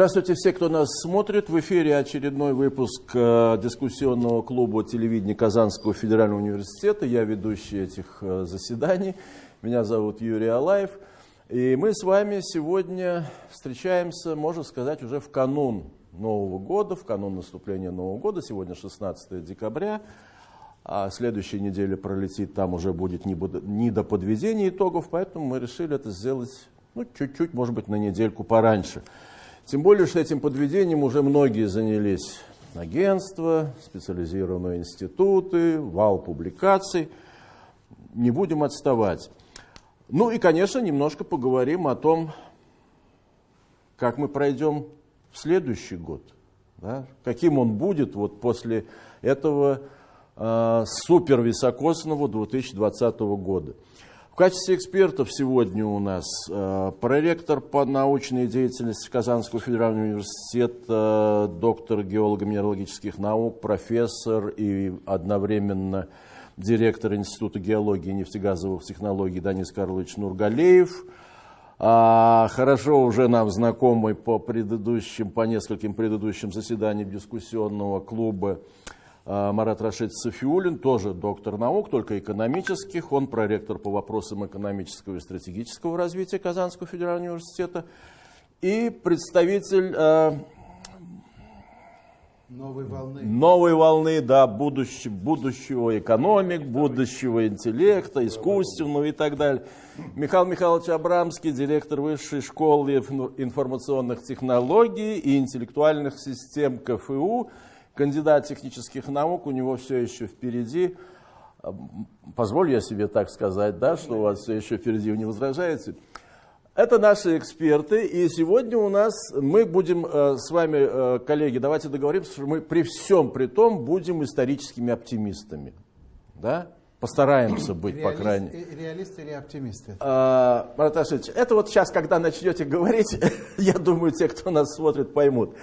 Здравствуйте все, кто нас смотрит. В эфире очередной выпуск э, дискуссионного клуба телевидения Казанского федерального университета. Я ведущий этих э, заседаний. Меня зовут Юрий Алаев. И мы с вами сегодня встречаемся, можно сказать, уже в канун Нового года, в канун наступления Нового года. Сегодня 16 декабря. А следующая неделя пролетит, там уже будет не до подведения итогов, поэтому мы решили это сделать ну, чуть-чуть, может быть, на недельку пораньше. Тем более, что этим подведением уже многие занялись. Агентства, специализированные институты, вал публикаций. Не будем отставать. Ну и, конечно, немножко поговорим о том, как мы пройдем в следующий год. Да? Каким он будет вот после этого э, супервисокосного 2020 года качестве экспертов сегодня у нас э, проректор по научной деятельности Казанского федерального университета, доктор геолого-минералогических наук, профессор и одновременно директор Института геологии и нефтегазовых технологий Данис Карлович Нургалеев. А, хорошо уже нам знакомый по предыдущим, по нескольким предыдущим заседаниям дискуссионного клуба Марат Рашид Софиулин, тоже доктор наук, только экономических. Он проректор по вопросам экономического и стратегического развития Казанского федерального университета. И представитель э, новой волны, новой волны да, будущего, будущего экономик, будущего интеллекта, искусственного и так далее. Михаил Михайлович Абрамский, директор Высшей школы информационных технологий и интеллектуальных систем КФУ кандидат технических наук, у него все еще впереди. Позволю я себе так сказать, да, что у вас все еще впереди, вы не возражаете. Это наши эксперты, и сегодня у нас мы будем э, с вами, э, коллеги, давайте договоримся, что мы при всем при том будем историческими оптимистами. Да? Постараемся быть, Реалист, по крайней мере. Реалисты или оптимисты? А, Марат это вот сейчас, когда начнете говорить, я думаю, те, кто нас смотрит, поймут.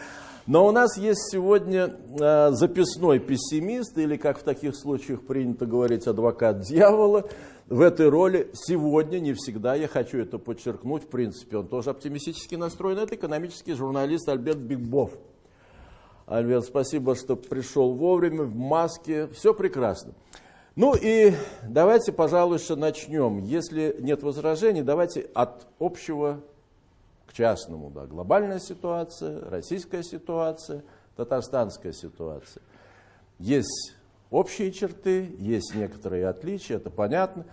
Но у нас есть сегодня э, записной пессимист, или, как в таких случаях принято говорить, адвокат дьявола. В этой роли сегодня, не всегда, я хочу это подчеркнуть, в принципе, он тоже оптимистически настроен, это экономический журналист Альберт Бигбов. Альберт, спасибо, что пришел вовремя, в маске, все прекрасно. Ну и давайте, пожалуй, начнем. Если нет возражений, давайте от общего к частному, да, глобальная ситуация, российская ситуация, татарстанская ситуация. Есть общие черты, есть некоторые отличия, это понятно.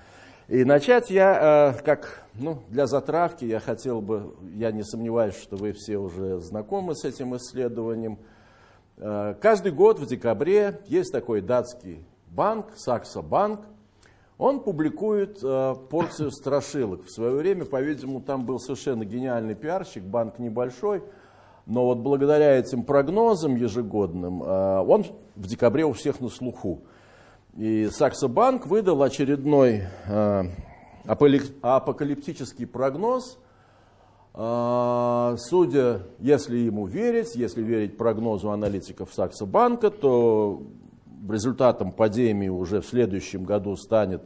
И начать я, э, как ну, для затравки, я хотел бы, я не сомневаюсь, что вы все уже знакомы с этим исследованием. Э, каждый год в декабре есть такой датский банк, Саксо банк, он публикует э, порцию страшилок. В свое время, по-видимому, там был совершенно гениальный пиарщик, банк небольшой, но вот благодаря этим прогнозам ежегодным, э, он в декабре у всех на слуху. И Саксо Банк выдал очередной э, апокалиптический прогноз. Э, судя, если ему верить, если верить прогнозу аналитиков Саксо Банка, то результатом падения уже в следующем году станет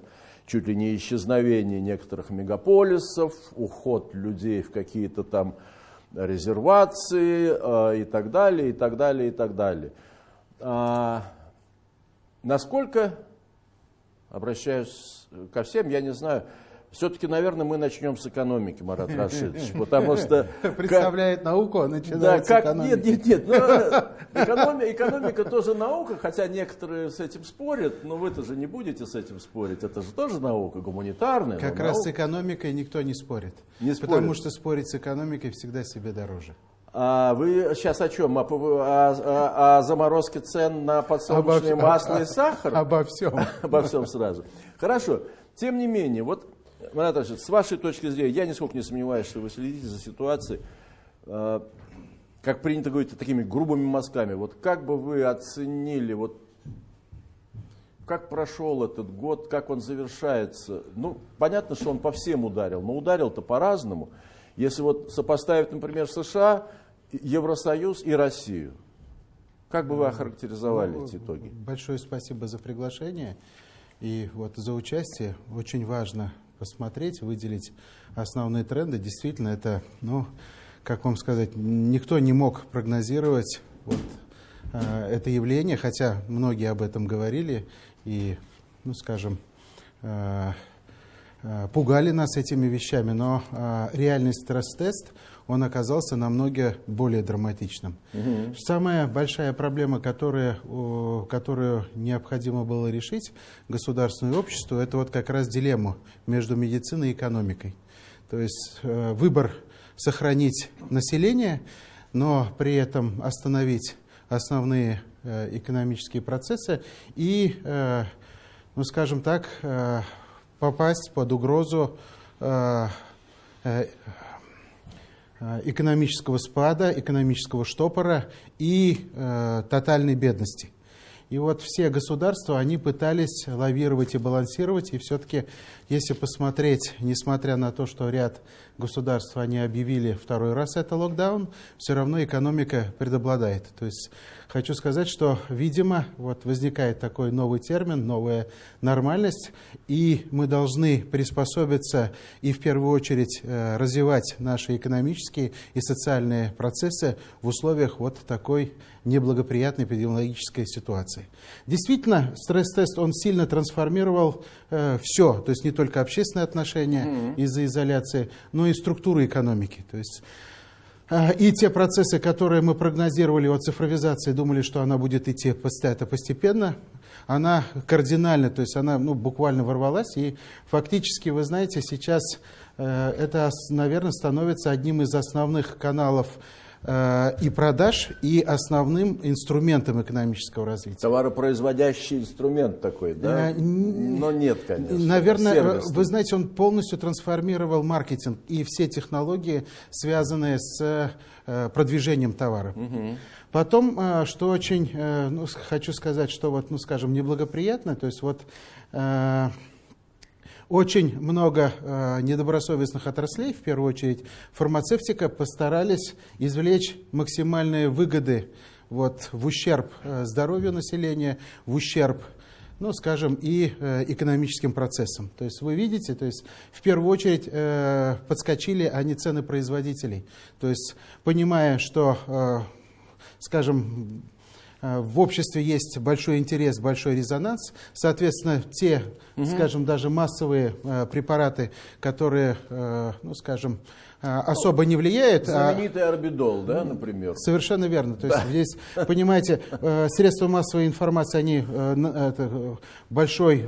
чуть ли не исчезновение некоторых мегаполисов, уход людей в какие-то там резервации э, и так далее, и так далее, и так далее. А, насколько, обращаюсь ко всем, я не знаю, все-таки, наверное, мы начнем с экономики, Марат Рашидович, потому что... Представляет науку, а начинает да, как, с экономики. Нет, нет, нет, ну, экономика, экономика тоже наука, хотя некоторые с этим спорят, но вы-то же не будете с этим спорить, это же тоже наука, гуманитарная. Как раз наука. с экономикой никто не спорит, не спорит, потому что спорить с экономикой всегда себе дороже. А вы сейчас о чем? О, о, о, о заморозке цен на подсолнечное Обо, масло и сахар? Обо всем. Обо всем сразу. Хорошо. Тем не менее, вот Марат Рашид, с вашей точки зрения, я нисколько не сомневаюсь, что вы следите за ситуацией, э, как принято говорить, такими грубыми мазками. Вот как бы вы оценили, вот как прошел этот год, как он завершается? Ну, понятно, что он по всем ударил, но ударил-то по-разному. Если вот сопоставить, например, США, Евросоюз и Россию, как бы вы охарактеризовали ну, эти итоги? Большое спасибо за приглашение и вот за участие. Очень важно посмотреть, выделить основные тренды. Действительно, это ну, как вам сказать, никто не мог прогнозировать вот, э, это явление, хотя многие об этом говорили и, ну, скажем, э, э, пугали нас этими вещами, но э, реальный стресс-тест, он оказался намного более драматичным. Угу. Самая большая проблема, которая, которую необходимо было решить государственному обществу, это вот как раз дилемма между медициной и экономикой. То есть э, выбор сохранить население, но при этом остановить основные э, экономические процессы и, э, ну скажем так, попасть под угрозу экономического спада, экономического штопора и тотальной бедности. И вот все государства, они пытались лавировать и балансировать, и все-таки, если посмотреть, несмотря на то, что ряд государств, они объявили второй раз это локдаун, все равно экономика предобладает. То есть хочу сказать, что, видимо, вот возникает такой новый термин, новая нормальность, и мы должны приспособиться и в первую очередь э, развивать наши экономические и социальные процессы в условиях вот такой неблагоприятной эпидемиологической ситуации. Действительно, стресс-тест, он сильно трансформировал э, все, то есть не только общественные отношения mm-hmm. из-за изоляции, но и структуру экономики. То есть э, и те процессы, которые мы прогнозировали о цифровизации, думали, что она будет идти это постепенно, она кардинально, то есть она ну, буквально ворвалась. И фактически, вы знаете, сейчас э, это, наверное, становится одним из основных каналов и продаж, и основным инструментом экономического развития. Товаропроизводящий инструмент такой, да? Э, Но нет, конечно. Наверное, Сервисный. вы знаете, он полностью трансформировал маркетинг и все технологии, связанные с э, продвижением товара. Угу. Потом, что очень, ну, хочу сказать, что вот, ну, скажем, неблагоприятно, то есть вот очень много э, недобросовестных отраслей, в первую очередь фармацевтика, постарались извлечь максимальные выгоды вот, в ущерб э, здоровью населения, в ущерб ну, скажем, и э, экономическим процессам. То есть вы видите, то есть в первую очередь э, подскочили они цены производителей. То есть понимая, что, э, скажем, в обществе есть большой интерес, большой резонанс. Соответственно, те, угу. скажем, даже массовые э, препараты, которые, э, ну, скажем, особо не влияют. А Знаменитый орбидол, да, например? Совершенно верно. То есть да. здесь, понимаете, средства массовой информации, они большой,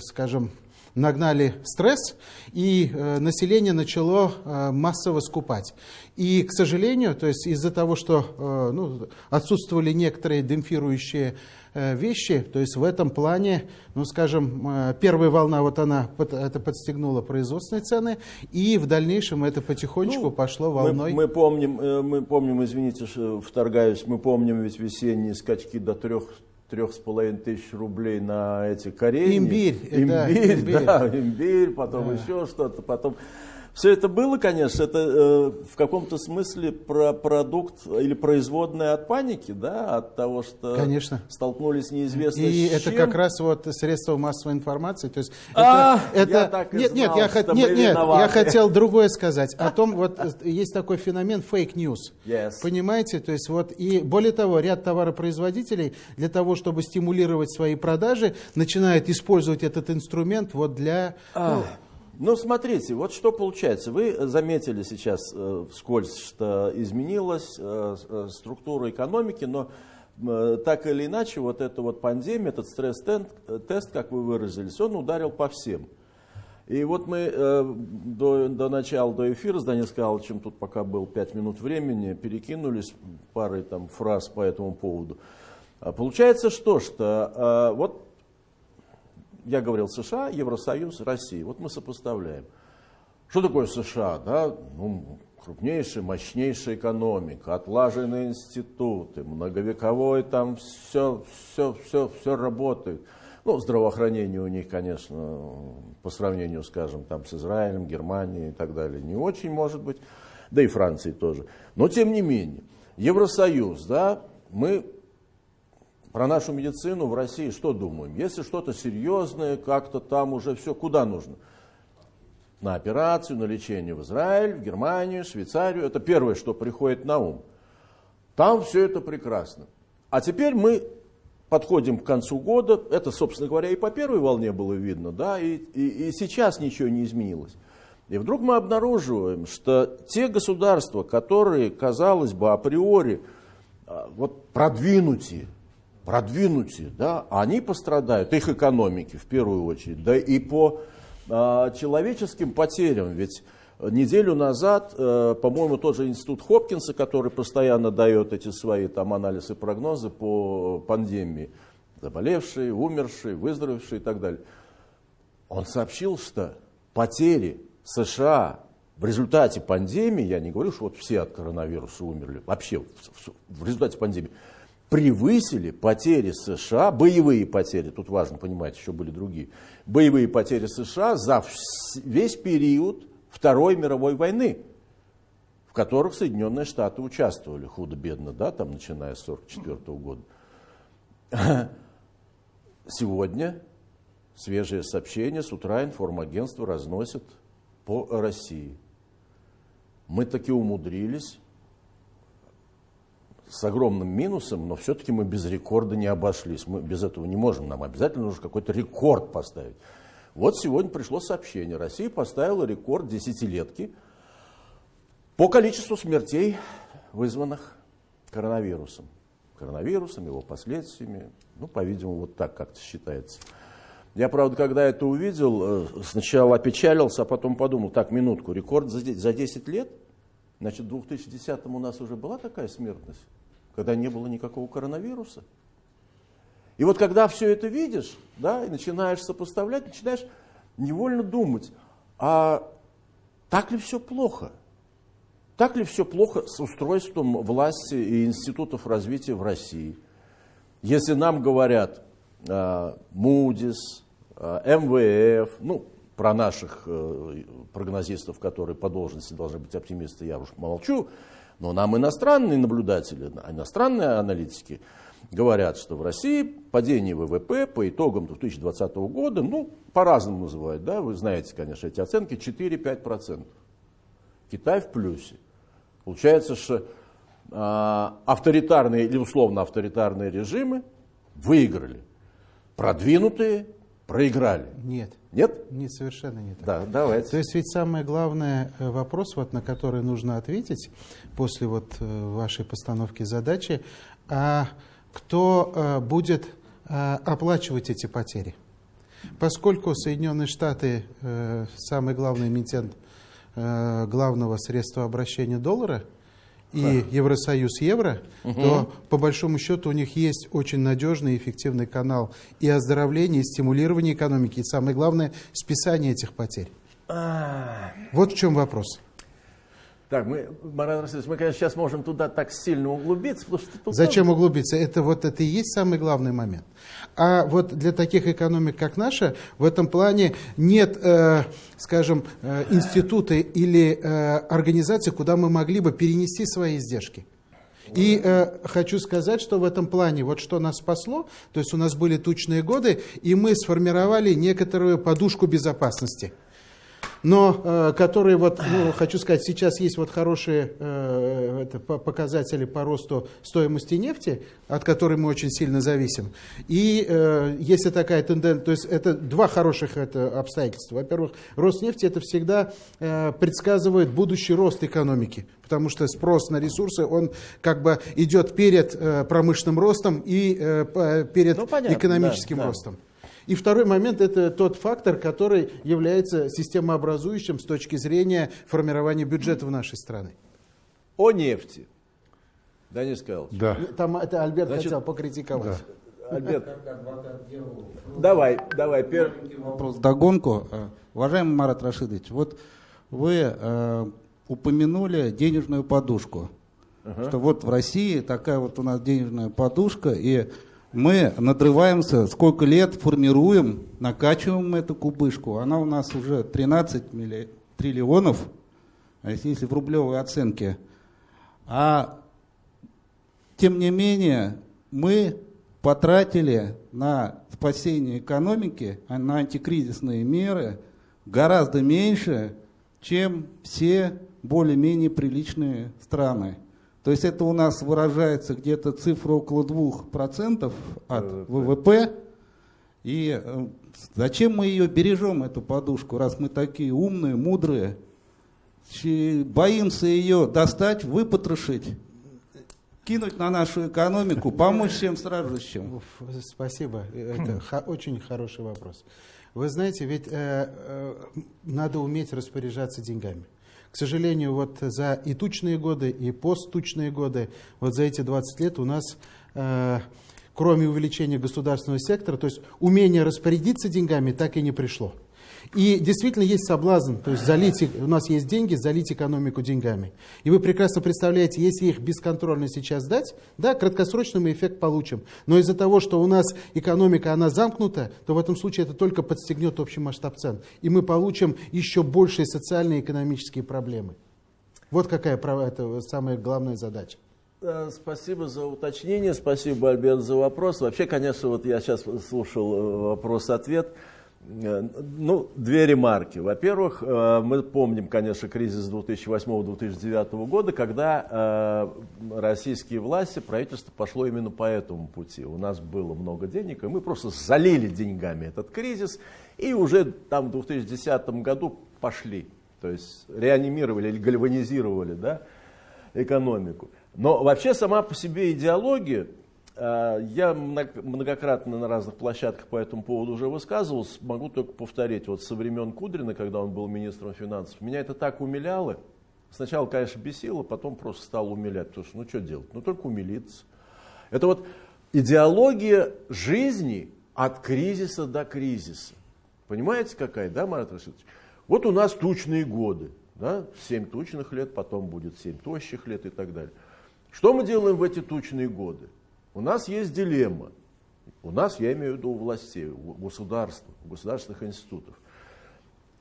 скажем, нагнали стресс, и э, население начало э, массово скупать. И, к сожалению, то есть из-за того, что э, ну, отсутствовали некоторые демпфирующие вещи, то есть в этом плане, ну, скажем, первая волна, вот она это подстегнула производственные цены, и в дальнейшем это потихонечку ну, пошло волной. Мы, мы, помним, мы помним, извините, что вторгаюсь, мы помним ведь весенние скачки до трех трех с половиной тысяч рублей на эти корейни. Имбирь. Имбирь, да, имбирь. да, имбирь, потом да. еще что-то, потом все это было, конечно, это э, в каком-то смысле про продукт или производная от паники, да, от того, что конечно. столкнулись неизвестно И с это чем. как раз вот средства массовой информации. То есть а, это, это... Я так и нет, знал, нет, я, хот... нет, нет, я хотел другое сказать. О том, вот есть такой феномен fake news. Yes. Понимаете? То есть вот, и более того, ряд товаропроизводителей для того, чтобы стимулировать свои продажи, начинают использовать этот инструмент вот для... А. Ну, ну, смотрите, вот что получается. Вы заметили сейчас э, вскользь, что изменилась э, э структура экономики, но э, так или иначе, вот эта вот пандемия, этот стресс-тест, э, как вы выразились, он ударил по всем. И вот мы э, до, до начала, до эфира с Данилом Скалычем, тут пока был 5 минут времени, перекинулись парой там фраз по этому поводу. А получается что, что э, вот я говорил США, Евросоюз, Россия. Вот мы сопоставляем. Что такое США? Да? Ну, крупнейшая, мощнейшая экономика, отлаженные институты, многовековой там все, все, все, все работает. Ну, здравоохранение у них, конечно, по сравнению, скажем, там с Израилем, Германией и так далее, не очень может быть, да и Франции тоже. Но тем не менее, Евросоюз, да, мы про нашу медицину в России что думаем? Если что-то серьезное, как-то там уже все, куда нужно? на операцию, на лечение в Израиль, в Германию, Швейцарию. Это первое, что приходит на ум. Там все это прекрасно. А теперь мы подходим к концу года. Это, собственно говоря, и по первой волне было видно, да, и, и, и сейчас ничего не изменилось. И вдруг мы обнаруживаем, что те государства, которые, казалось бы, априори а, вот продвинутые, продвинутые, да, они пострадают, их экономики в первую очередь, да и по а, человеческим потерям, ведь неделю назад, э, по-моему, тот же институт Хопкинса, который постоянно дает эти свои там анализы, прогнозы по пандемии, заболевшие, умершие, выздоровевшие и так далее, он сообщил, что потери США в результате пандемии, я не говорю, что вот все от коронавируса умерли, вообще в результате пандемии, превысили потери США, боевые потери, тут важно понимать, еще были другие, боевые потери США за весь период Второй мировой войны, в которых Соединенные Штаты участвовали худо-бедно, да, там, начиная с 1944 года. Сегодня свежее сообщение с утра информагентство разносит по России. Мы таки умудрились с огромным минусом, но все-таки мы без рекорда не обошлись. Мы без этого не можем. Нам обязательно нужно какой-то рекорд поставить. Вот сегодня пришло сообщение. Россия поставила рекорд десятилетки по количеству смертей, вызванных коронавирусом. Коронавирусом, его последствиями. Ну, по-видимому, вот так как-то считается. Я, правда, когда это увидел, э, сначала опечалился, а потом подумал, так, минутку, рекорд за 10 лет? Значит, в 2010 у нас уже была такая смертность, когда не было никакого коронавируса. И вот когда все это видишь, да, и начинаешь сопоставлять, начинаешь невольно думать, а так ли все плохо? Так ли все плохо с устройством власти и институтов развития в России? Если нам говорят э, Moody's, э, МВФ, ну, про наших э, прогнозистов, которые по должности должны быть оптимисты, я уж молчу, но нам иностранные наблюдатели, иностранные аналитики – говорят, что в России падение ВВП по итогам 2020 года, ну, по-разному называют, да, вы знаете, конечно, эти оценки, 4-5%. Китай в плюсе. Получается, что э, авторитарные или условно авторитарные режимы выиграли. Продвинутые проиграли. Нет. Нет? Нет, совершенно нет. Да, давайте. То есть ведь самый главный э, вопрос, вот, на который нужно ответить после вот э, вашей постановки задачи, а кто э, будет оплачивать эти потери. Поскольку Соединенные Штаты самый главный эмитент главного средства обращения доллара, и Евросоюз евро, угу. то по большому счету у них есть очень надежный и эффективный канал и оздоровления, и стимулирования экономики, и самое главное, списание этих потерь. А. Вот в чем вопрос. Так, мы, Марат Расильевич, мы, конечно, сейчас можем туда так сильно углубиться. Потому что тут Зачем тоже... углубиться? Это вот это и есть самый главный момент. А вот для таких экономик, как наша, в этом плане нет, э, скажем, э, института или э, организации, куда мы могли бы перенести свои издержки. И э, хочу сказать, что в этом плане, вот что нас спасло, то есть у нас были тучные годы, и мы сформировали некоторую подушку безопасности – но э, которые, вот, ну, хочу сказать, сейчас есть вот хорошие э, это, показатели по росту стоимости нефти, от которой мы очень сильно зависим. И э, если такая тенденция, то есть это два хороших это, обстоятельства. Во-первых, рост нефти это всегда э, предсказывает будущий рост экономики, потому что спрос на ресурсы, он как бы идет перед э, промышленным ростом и э, перед ну, понятно, экономическим да, ростом. Да. И второй момент – это тот фактор, который является системообразующим с точки зрения формирования бюджета в нашей стране. О нефти. Денис Карлович. Да. Там это Альберт Значит, хотел покритиковать. Да. Альберт. Давай, давай. Первый вопрос догонку. Э, уважаемый Марат Рашидович, вот вы э, упомянули денежную подушку. Ага. Что вот в России такая вот у нас денежная подушка, и мы надрываемся, сколько лет формируем, накачиваем эту кубышку. Она у нас уже 13 милли... триллионов, а если в рублевой оценке. А тем не менее, мы потратили на спасение экономики, а на антикризисные меры гораздо меньше, чем все более-менее приличные страны. То есть это у нас выражается где-то цифра около 2% от ВВП. И э, зачем мы ее бережем, эту подушку, раз мы такие умные, мудрые, боимся ее достать, выпотрошить, кинуть на нашу экономику, помочь всем страждущим? Спасибо, это очень хороший вопрос. Вы знаете, ведь э, э, надо уметь распоряжаться деньгами. К сожалению, вот за и тучные годы, и посттучные годы, вот за эти 20 лет у нас, э, кроме увеличения государственного сектора, то есть умение распорядиться деньгами так и не пришло. И действительно есть соблазн, то есть залить, у нас есть деньги, залить экономику деньгами. И вы прекрасно представляете, если их бесконтрольно сейчас дать, да, краткосрочно мы эффект получим. Но из-за того, что у нас экономика, она замкнута, то в этом случае это только подстегнет общий масштаб цен. И мы получим еще большие социальные и экономические проблемы. Вот какая это самая главная задача. Спасибо за уточнение, спасибо, Альберт, за вопрос. Вообще, конечно, вот я сейчас слушал э, вопрос-ответ. Э, ну, две ремарки. Во-первых, э, мы помним, конечно, кризис 2008-2009 года, когда э, российские власти, правительство пошло именно по этому пути. У нас было много денег, и мы просто залили деньгами этот кризис, и уже там в 2010 году пошли. То есть реанимировали или гальванизировали да, экономику. Но вообще сама по себе идеология я многократно на разных площадках по этому поводу уже высказывался, могу только повторить. Вот со времен Кудрина, когда он был министром финансов, меня это так умиляло. Сначала, конечно, бесило, потом просто стало умилять. Потому что, ну что делать? Ну только умилиться. Это вот идеология жизни от кризиса до кризиса. Понимаете, какая, да, Марат Рашидович? Вот у нас тучные годы. Да? 7 тучных лет, потом будет 7 тощих лет и так далее. Что мы делаем в эти тучные годы? У нас есть дилемма. У нас, я имею в виду у властей, у государства, у государственных институтов.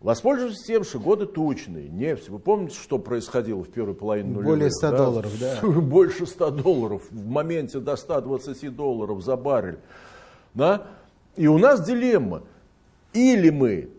Воспользуйтесь тем, что годы тучные, нефть. Вы помните, что происходило в первой половине нулевых? Более 100 да? долларов, да. Больше 100 долларов, в моменте до 120 долларов за баррель. Да? И у нас дилемма. Или мы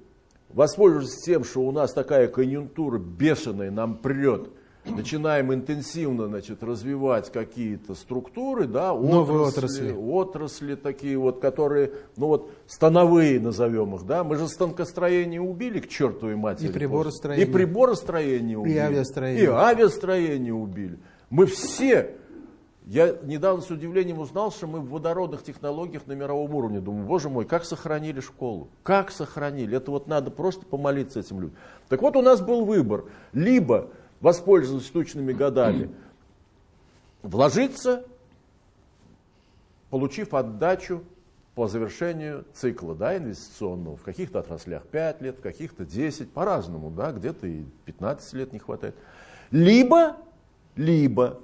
воспользуемся тем, что у нас такая конъюнктура бешеная, нам прет, начинаем интенсивно значит, развивать какие-то структуры, да, Новые отрасли, отрасли. отрасли такие вот, которые, ну вот, становые назовем их, да, мы же станкостроение убили к чертовой матери. И приборостроение. И приборостроение убили. И авиастроение. И авиастроение убили. Мы все, я недавно с удивлением узнал, что мы в водородных технологиях на мировом уровне. Думаю, боже мой, как сохранили школу? Как сохранили? Это вот надо просто помолиться этим людям. Так вот у нас был выбор. Либо воспользоваться тучными годами, вложиться, получив отдачу по завершению цикла да, инвестиционного. В каких-то отраслях 5 лет, в каких-то 10, по-разному, да, где-то и 15 лет не хватает. Либо, либо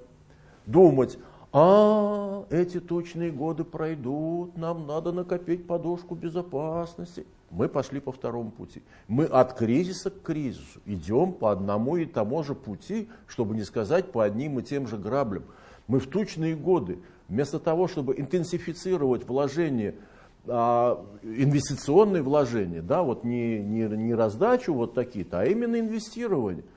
думать, а, эти тучные годы пройдут, нам надо накопить подушку безопасности. Мы пошли по второму пути. Мы от кризиса к кризису идем по одному и тому же пути, чтобы не сказать по одним и тем же граблям. Мы в тучные годы, вместо того, чтобы интенсифицировать вложения, а, инвестиционные вложения, да, вот не, не, не раздачу вот такие-то, а именно инвестирование –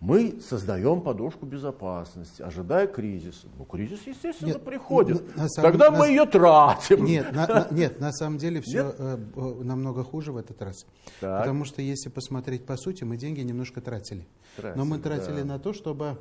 мы создаем подушку безопасности, ожидая кризиса. Ну, кризис, естественно, нет, приходит. На, самом, Тогда на, мы ее тратим. Нет, на, на, нет, на самом деле все э, э, намного хуже в этот раз. Так. Потому что если посмотреть по сути, мы деньги немножко тратили. тратили Но мы тратили да. на то, чтобы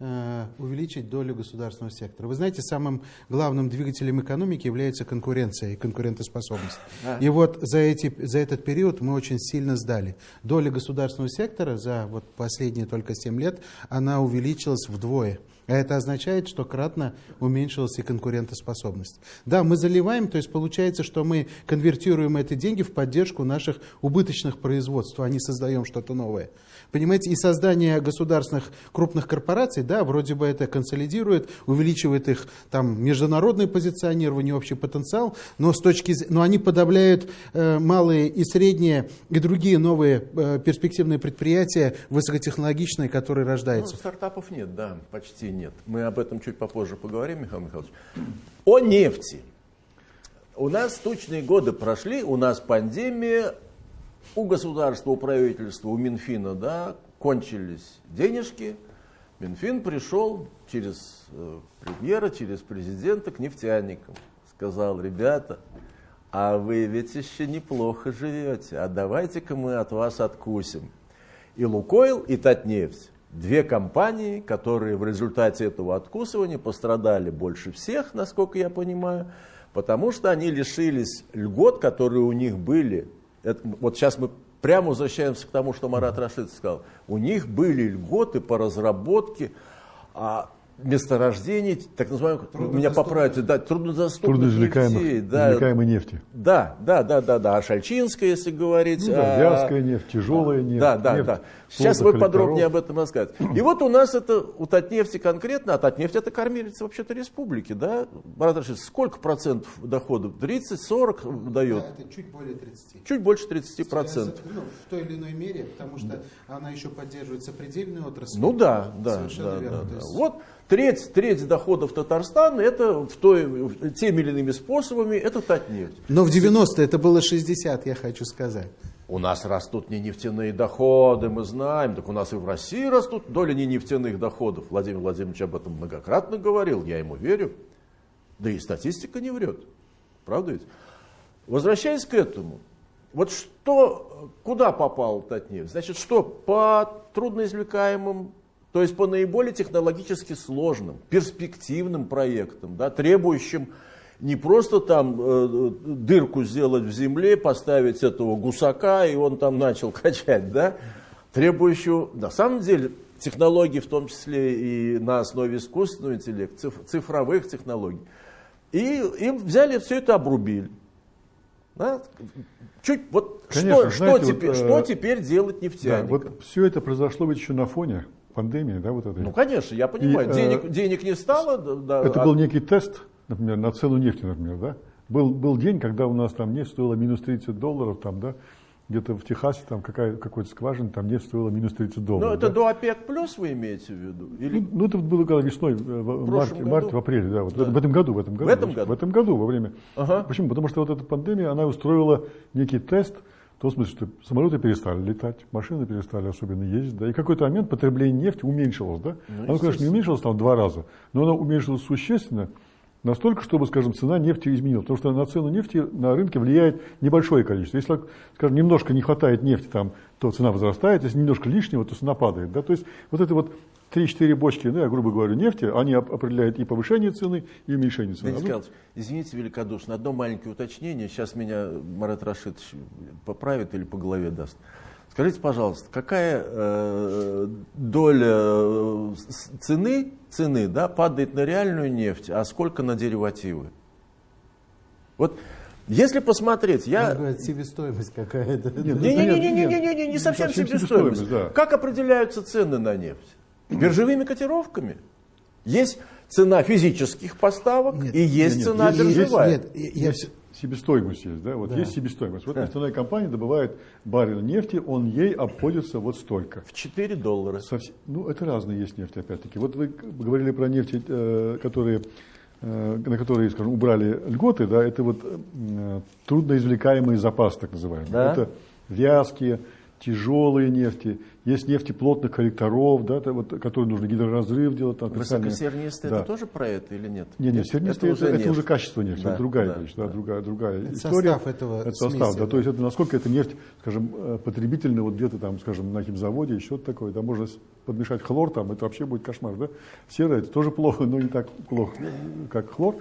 увеличить долю государственного сектора. Вы знаете, самым главным двигателем экономики является конкуренция и конкурентоспособность. А. И вот за, эти, за этот период мы очень сильно сдали. Доля государственного сектора за вот последние только 7 лет, она увеличилась вдвое. А это означает, что кратно уменьшилась и конкурентоспособность. Да, мы заливаем, то есть получается, что мы конвертируем эти деньги в поддержку наших убыточных производств, а не создаем что-то новое. Понимаете, и создание государственных крупных корпораций, да, вроде бы это консолидирует, увеличивает их там международное позиционирование, общий потенциал, но, с точки, но они подавляют э, малые и средние и другие новые э, перспективные предприятия, высокотехнологичные, которые рождаются. Ну, стартапов нет, да, почти нет. Мы об этом чуть попозже поговорим, Михаил Михайлович. О нефти. У нас тучные годы прошли, у нас пандемия, у государства, у правительства, у Минфина, да, кончились денежки, Минфин пришел через э, премьера, через президента к нефтяникам. Сказал, ребята, а вы ведь еще неплохо живете, а давайте-ка мы от вас откусим. И Лукойл, и Татнефть, две компании, которые в результате этого откусывания пострадали больше всех, насколько я понимаю, потому что они лишились льгот, которые у них были. Это, вот сейчас мы прямо возвращаемся к тому, что Марат Рашид сказал. У них были льготы по разработке а, месторождений, так называемых, меня поправите, да, труднодоступных Трудноизвлекаемых, нефтей, да, извлекаемой нефти. да, да, да, да, да, а Шальчинская, если говорить. Ну, да, а, вязкая нефть, тяжелая нефть. да, да, нефть да. Сейчас вы подробнее об этом расскажете. И вот у нас это, у Татнефти конкретно, а Татнефть это кормилец вообще-то республики, да? Марат Рашидович, сколько процентов доходов? 30-40 дает? Да, это чуть более 30. Чуть больше 30 процентов. Ну, в той или иной мере, потому что она еще поддерживает сопредельную отрасль. Ну да, да, Совершенно да, верно. да, да. есть- Вот треть, треть доходов Татарстана это в той, в- теми или иными способами это Татнефть. Но в 90 это было 60, я хочу сказать. У нас растут не нефтяные доходы, мы знаем. Так у нас и в России растут доля не нефтяных доходов. Владимир Владимирович об этом многократно говорил, я ему верю. Да и статистика не врет. Правда ведь? Возвращаясь к этому. Вот что, куда попал Татнефть? Значит, что по трудноизвлекаемым, то есть по наиболее технологически сложным, перспективным проектам, да, требующим не просто там э, дырку сделать в земле, поставить этого гусака, и он там начал качать, да, требующую, на самом деле, технологий, в том числе и на основе искусственного интеллекта, циф- цифровых технологий. И им взяли все это обрубили. Да? Чуть, вот Конечно, что, знаете, что, вот, теперь, э, что теперь делать Да, нефтяникам? вот все это произошло ведь еще на фоне пандемии, да, вот этой. Ну, конечно, я понимаю, И, э, денег, денег не стало. да, да, Это а- был некий тест, например, на цену нефти, например, да. Был, был день, когда у нас там нефть стоила минус 30 долларов, там, да, где-то в Техасе там какая, какой-то скважина, там нефть стоила минус 30 Ну, долларов. это да. до ОПЕК плюс вы имеете в виду? Или Ну, ну, это было когда весной, э, в марте, году? марте, в апреле, да, вот Да. В, этом году, в этом году. этом году? В этом году, во время. Ага. Почему? Потому что вот эта пандемия, она устроила некий тест, в том смысле, что самолеты перестали летать, машины перестали особенно ездить, да, и в какой-то момент потребление нефти уменьшилось, да. Ну, оно, конечно, не уменьшилось там в два раза, но оно уменьшилось существенно, настолько, чтобы, скажем, цена нефти изменилась. Потому что на цену нефти на рынке влияет небольшое количество. Если, скажем, немножко не хватает нефти, там, то цена возрастает, если немножко лишнего, то цена падает. Да? То есть вот это вот 3-4 бочки, ну, я грубо говоря, нефти, они оп- определяют и повышение цены, и уменьшение цены. Денис Михайлович, извините великодушно, одно маленькое уточнение. Сейчас меня Марат Рашидович поправит или по голове даст. Скажите, пожалуйста, какая э, доля э, цены, цены да, падает на реальную нефть, а сколько на деривативы? Вот если посмотреть, я... говорит, себестоимость какая-то. Нет, Не-не-не, не не совсем совсем себестоимость. себестоимость, да. Как определяются цены на нефть? Биржевыми котировками. Есть цена физических поставок Нет, и есть нет, цена есть- биржевая. Нет, я- есть себестоимость есть, да, вот Да. есть себестоимость. Вот нефтяная компания добывает баррель нефти, он ей обходится вот столько. В 4 доллара. Совсем- ну, это разные есть нефть, опять-таки. Вот вы говорили про нефть, э, которые, э, на которые, скажем, убрали льготы, да, это вот э, трудноизвлекаемый запас, так называемый. Да. Это вязкие, тяжелые нефти, есть нефти плотных коллекторов, да, это вот, которые нужно гидроразрыв делать. Там, специальные- Высокосернистый Да. это тоже про это или нет? нет, нет, сернистый это, это уже, качество нефти, Да, это другая да, вещь, да, да. другая, другая Это история. состав этого это состав, смеси, да, да. то есть это насколько эта нефть, скажем, э, потребительная, вот где-то там, скажем, на химзаводе, еще такое, там можно подмешать хлор, там это вообще будет кошмар, да. Серое это тоже плохо, но не так плохо, как хлор.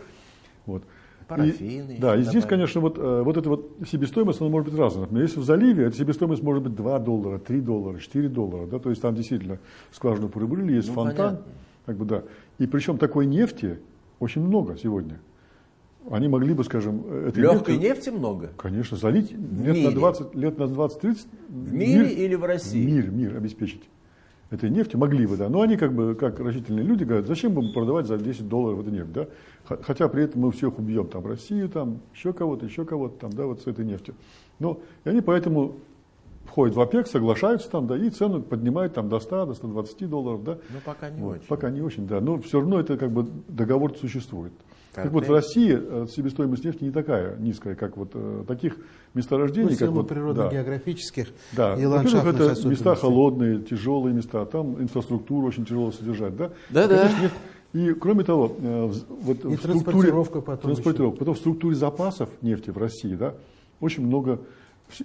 Вот. Парафин И- да, и здесь, добавить. конечно, вот, э, вот эта вот себестоимость, она может быть разная. Например, если в заливе, эта себестоимость может быть 2 доллара, 3 доллара, 4 доллара, да, то есть там действительно скважину порыбрили, есть Ну, фонтан, понятно. как бы, да. И причем такой нефти очень много сегодня. Они могли бы, скажем, э, этой Легкой нефтью, нефти много? конечно, залить лет мире? на 20, лет на 20-30. В мире или в России? Мир, мир обеспечить. Этой нефти могли бы, да. Но они как бы, как рачительные люди говорят, зачем будем продавать за 10 долларов эту нефть, да. Хотя при этом мы всех убьем, там, Россию, там, еще кого-то, еще кого-то, там, да, вот с этой нефтью. Но, и они поэтому входят в ОПЕК, соглашаются там, да, и цену поднимают там до 100, до 120 долларов, да. Ну, пока не Вот, очень. Пока не очень, да. Но все равно это как бы договор существует. Так вот, в России э, себестоимость нефти не такая низкая, как вот э, таких месторождений, Ну, как вот, да. природно-географических Да, и ландшафтных это места холодные, тяжелые места, там инфраструктуру очень тяжело содержать, да? Да-да. Конечно, нет. И кроме того, э, в- вот И в структуре, транспортировка потом транспортировка, потом в структуре запасов нефти в России, да, очень много,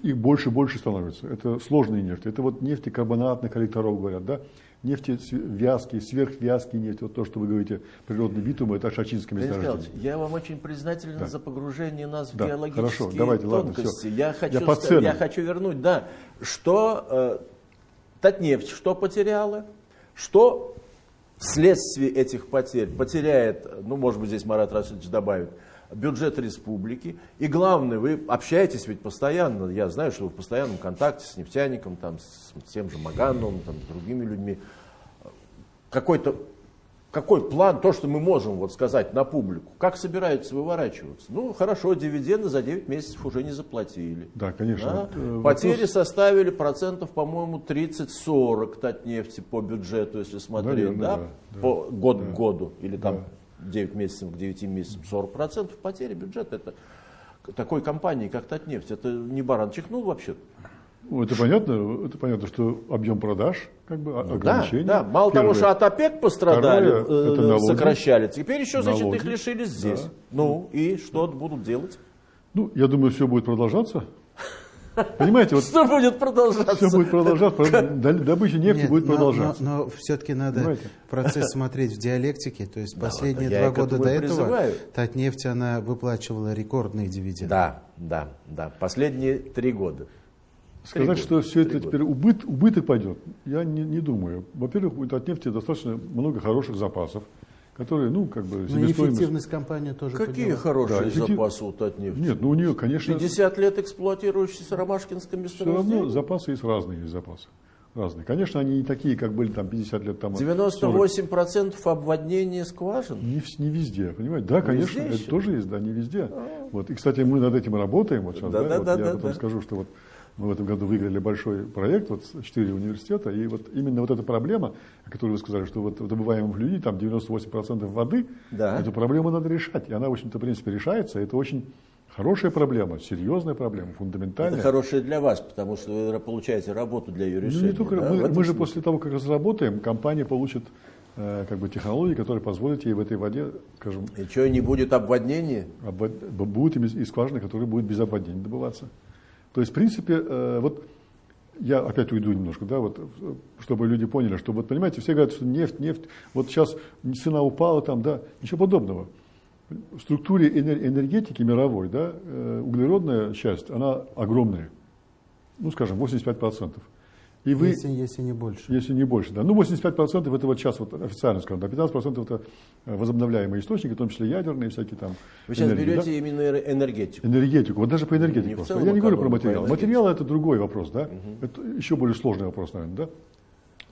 их больше и больше становится. Это сложные нефти, это вот нефти карбонатных коллекторов говорят, да, нефти вязкие, сверхвязкие нефти, вот то, что вы говорите, природный битум, это шачинское месторождение. Я вам очень признателен Да. за погружение нас в Да, геологические хорошо, давайте, ладно, тонкости. всё. я, хочу Я ценам. я хочу вернуть, да, что э, Татнефть что потеряла, что вследствие этих потерь потеряет, ну, может быть, здесь Марат Рашидович добавит, бюджет республики. И главное, вы общаетесь ведь постоянно, я знаю, что вы в постоянном контакте с нефтяником, там, с тем же Магановым, там, с другими людьми. Какой-то какой план, то, что мы можем вот сказать на публику, как собираются выворачиваться? Ну, хорошо, дивиденды за 9 месяцев уже не заплатили. Да, конечно. Да? Э, Потери вопрос- составили процентов, по-моему, 30-40 Татнефти по бюджету, если смотреть, Наверное, да? да, да. по год Да. к году, или там Да. 9 месяцев к 9 месяцам, 40 процентов потери бюджета. Это такой компании, как Татнефть, это не баран чихнул вообще. Ну, это понятно, это понятно, что объем продаж, как бы, о- Ну Да, ограничения. да, мало того, Первое. что от ОПЕК пострадали, Второе, э, налоги. сокращали, теперь еще, значит, Налоги. их лишились здесь. Да. Ну, и что будут делать? Ну, я думаю, все будет продолжаться. Понимаете, вот Что будет продолжаться? все будет продолжаться, добыча нефти Нет, будет но- продолжаться. Но, но все-таки надо Понимаете? процесс смотреть в диалектике. То есть последние я два года до и этого призываю. Татнефть она выплачивала рекордные дивиденды. Да, да, да. Последние три года. Сказать, года, что все три это года. теперь убыт, убыток пойдет, я не, не думаю. Во-первых, будет от нефти достаточно много хороших запасов, которые, ну, как бы, Но себестоимость... эффективность компании тоже Какие подняла. хорошие Да, эффектив- запасы у Татнефти? Нет, ну у нее, конечно, 50 лет эксплуатирующийся Ромашкинское все равно месторождение? запасы есть разные, есть запасы. Разные. Конечно, они не такие, как были там 50 лет тому. 98% обводнения скважин. Не, не везде, понимаете? Да, конечно, везде это еще? тоже есть, да, не везде. Вот. И, кстати, мы над этим работаем. Вот сейчас, Да, да, да, вот да, я да, потом да. скажу, что вот мы в этом году выиграли большой проект, вот четыре университета, и вот именно вот эта проблема, о которой вы сказали, что вот в добываемом флюиде там 98% воды, Да. эту проблему надо решать. И она, в общем-то, в принципе, решается. Это очень хорошая проблема, серьезная проблема, фундаментальная. Это хорошее для вас, потому что вы получаете работу для ее Ну, решения. не только, да, мы, мы же смысле. после того, как разработаем, компания получит э, как бы технологии, которые позволят ей в этой воде, скажем, И что, не будет обводнения? обвод- будут и скважины, которые будут без обводнения добываться. То есть, в принципе, э, вот я опять уйду немножко, да, вот, чтобы люди поняли, что вот понимаете, все говорят, что нефть, нефть, вот сейчас цена упала там, да, ничего подобного. В структуре энер- энергетики мировой, да, э, углеродная часть, она огромная, ну, скажем, 85%. И вы, Если, если не больше. если не больше, да. Ну, 85% это вот сейчас вот официально скажем, да, 15% это э, возобновляемые источники, в том числе ядерные всякие там. Вы сейчас энергии, да. берете именно эner- энергетику. Энергетику, вот даже по энергетике Не просто. Я не говорю про материал. Материал это другой вопрос, да? Это еще более сложный вопрос, наверное, да?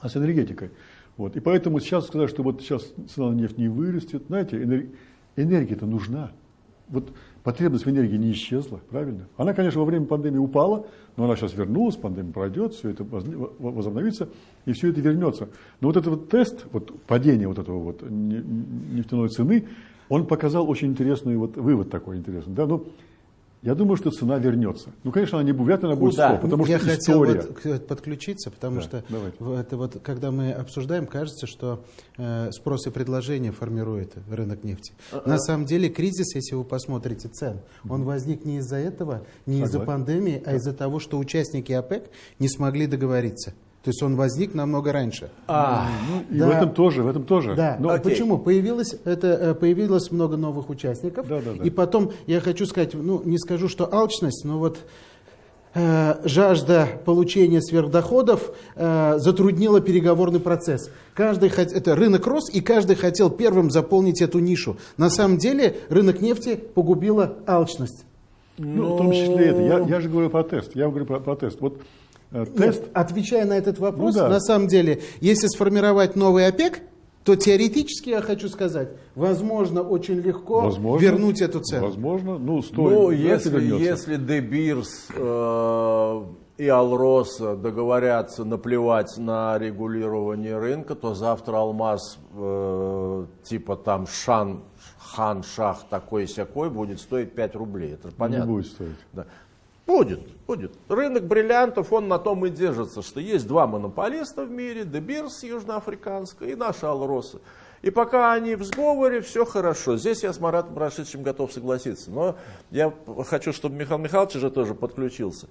А с энергетикой. Вот. И поэтому сейчас сказать, что вот сейчас цена на нефть не вырастет, знаете, энер- энергия-то нужна. Вот потребность в энергии не исчезла, правильно? Она, конечно, во время пандемии упала, но она сейчас вернулась, пандемия пройдет, все это возобновится, и все это вернется. Но вот этот вот тест, вот падение вот этого вот не- нефтяной цены, он показал очень интересный вот вывод такой интересный. Да? Ну, я думаю, что цена вернется. Ну, конечно, она не будет, вряд ли она будет Куда? 100, потому Я что хотел история. вот к- подключиться, потому Да, что давайте. это вот, когда мы обсуждаем, кажется, что э, спрос и предложение формирует рынок нефти. На самом деле кризис, если вы посмотрите цен, он возник не из-за этого, не из-за пандемии, а из-за того, что участники ОПЕК не смогли договориться. То есть он возник намного раньше. А, И Да. в этом тоже, в этом тоже. Да, Но- а Окей. почему? Появилось, это, э, появилось много новых участников. Да, да, да. И потом, я хочу сказать, ну, не скажу, что алчность, но вот э, жажда получения сверхдоходов э, затруднила переговорный процесс. Каждый хот- это рынок рос, и каждый хотел первым заполнить эту нишу. На самом деле рынок нефти погубила алчность. Ну, в том числе это. Я, я же говорю про тест. Я говорю про, про тест. Вот тест. Нет, отвечая на этот вопрос, Ну да. на самом деле, если сформировать новый ОПЕК, то теоретически я хочу сказать, возможно, очень легко Возможно, вернуть эту цену. Возможно, ну, стоит. ну, если, если Де Бирс э, и Алроса договорятся наплевать на регулирование рынка, то завтра алмаз э, типа там Шан, Хан, Шах такой-сякой будет стоить 5 рублей. Это понятно. Не будет стоить. Да. Будет, будет. Рынок бриллиантов, он на том и держится, что есть два монополиста в мире, Дебирс южноафриканская и наша Алроса. И пока они в сговоре, все хорошо. Здесь я с Маратом Рашидовичем готов согласиться. Но я хочу, чтобы Михаил Михайлович уже тоже подключился.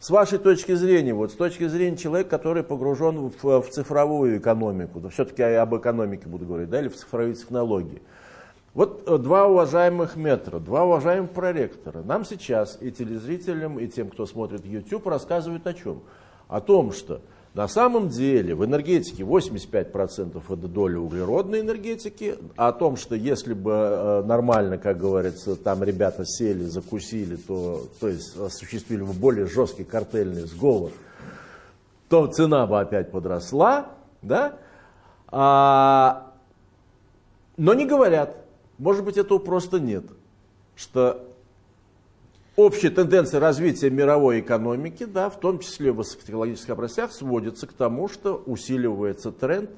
С вашей точки зрения, вот с точки зрения человека, который погружен в, в цифровую экономику, да, все-таки я об экономике буду говорить, да, или в цифровые технологии. Вот э, два уважаемых метра, два уважаемых проректора. Нам сейчас и телезрителям, и тем, кто смотрит YouTube, рассказывают о чем? О том, что на самом деле в энергетике 85% это доля углеродной энергетики, а о том, что если бы э, нормально, как говорится, там ребята сели, закусили, то, то есть осуществили бы более жесткий картельный сговор, то цена бы опять подросла, да? А, но не говорят, может быть этого просто нет, что общая тенденция развития мировой экономики, да, в том числе в высокотехнологических областях, сводится к тому, что усиливается тренд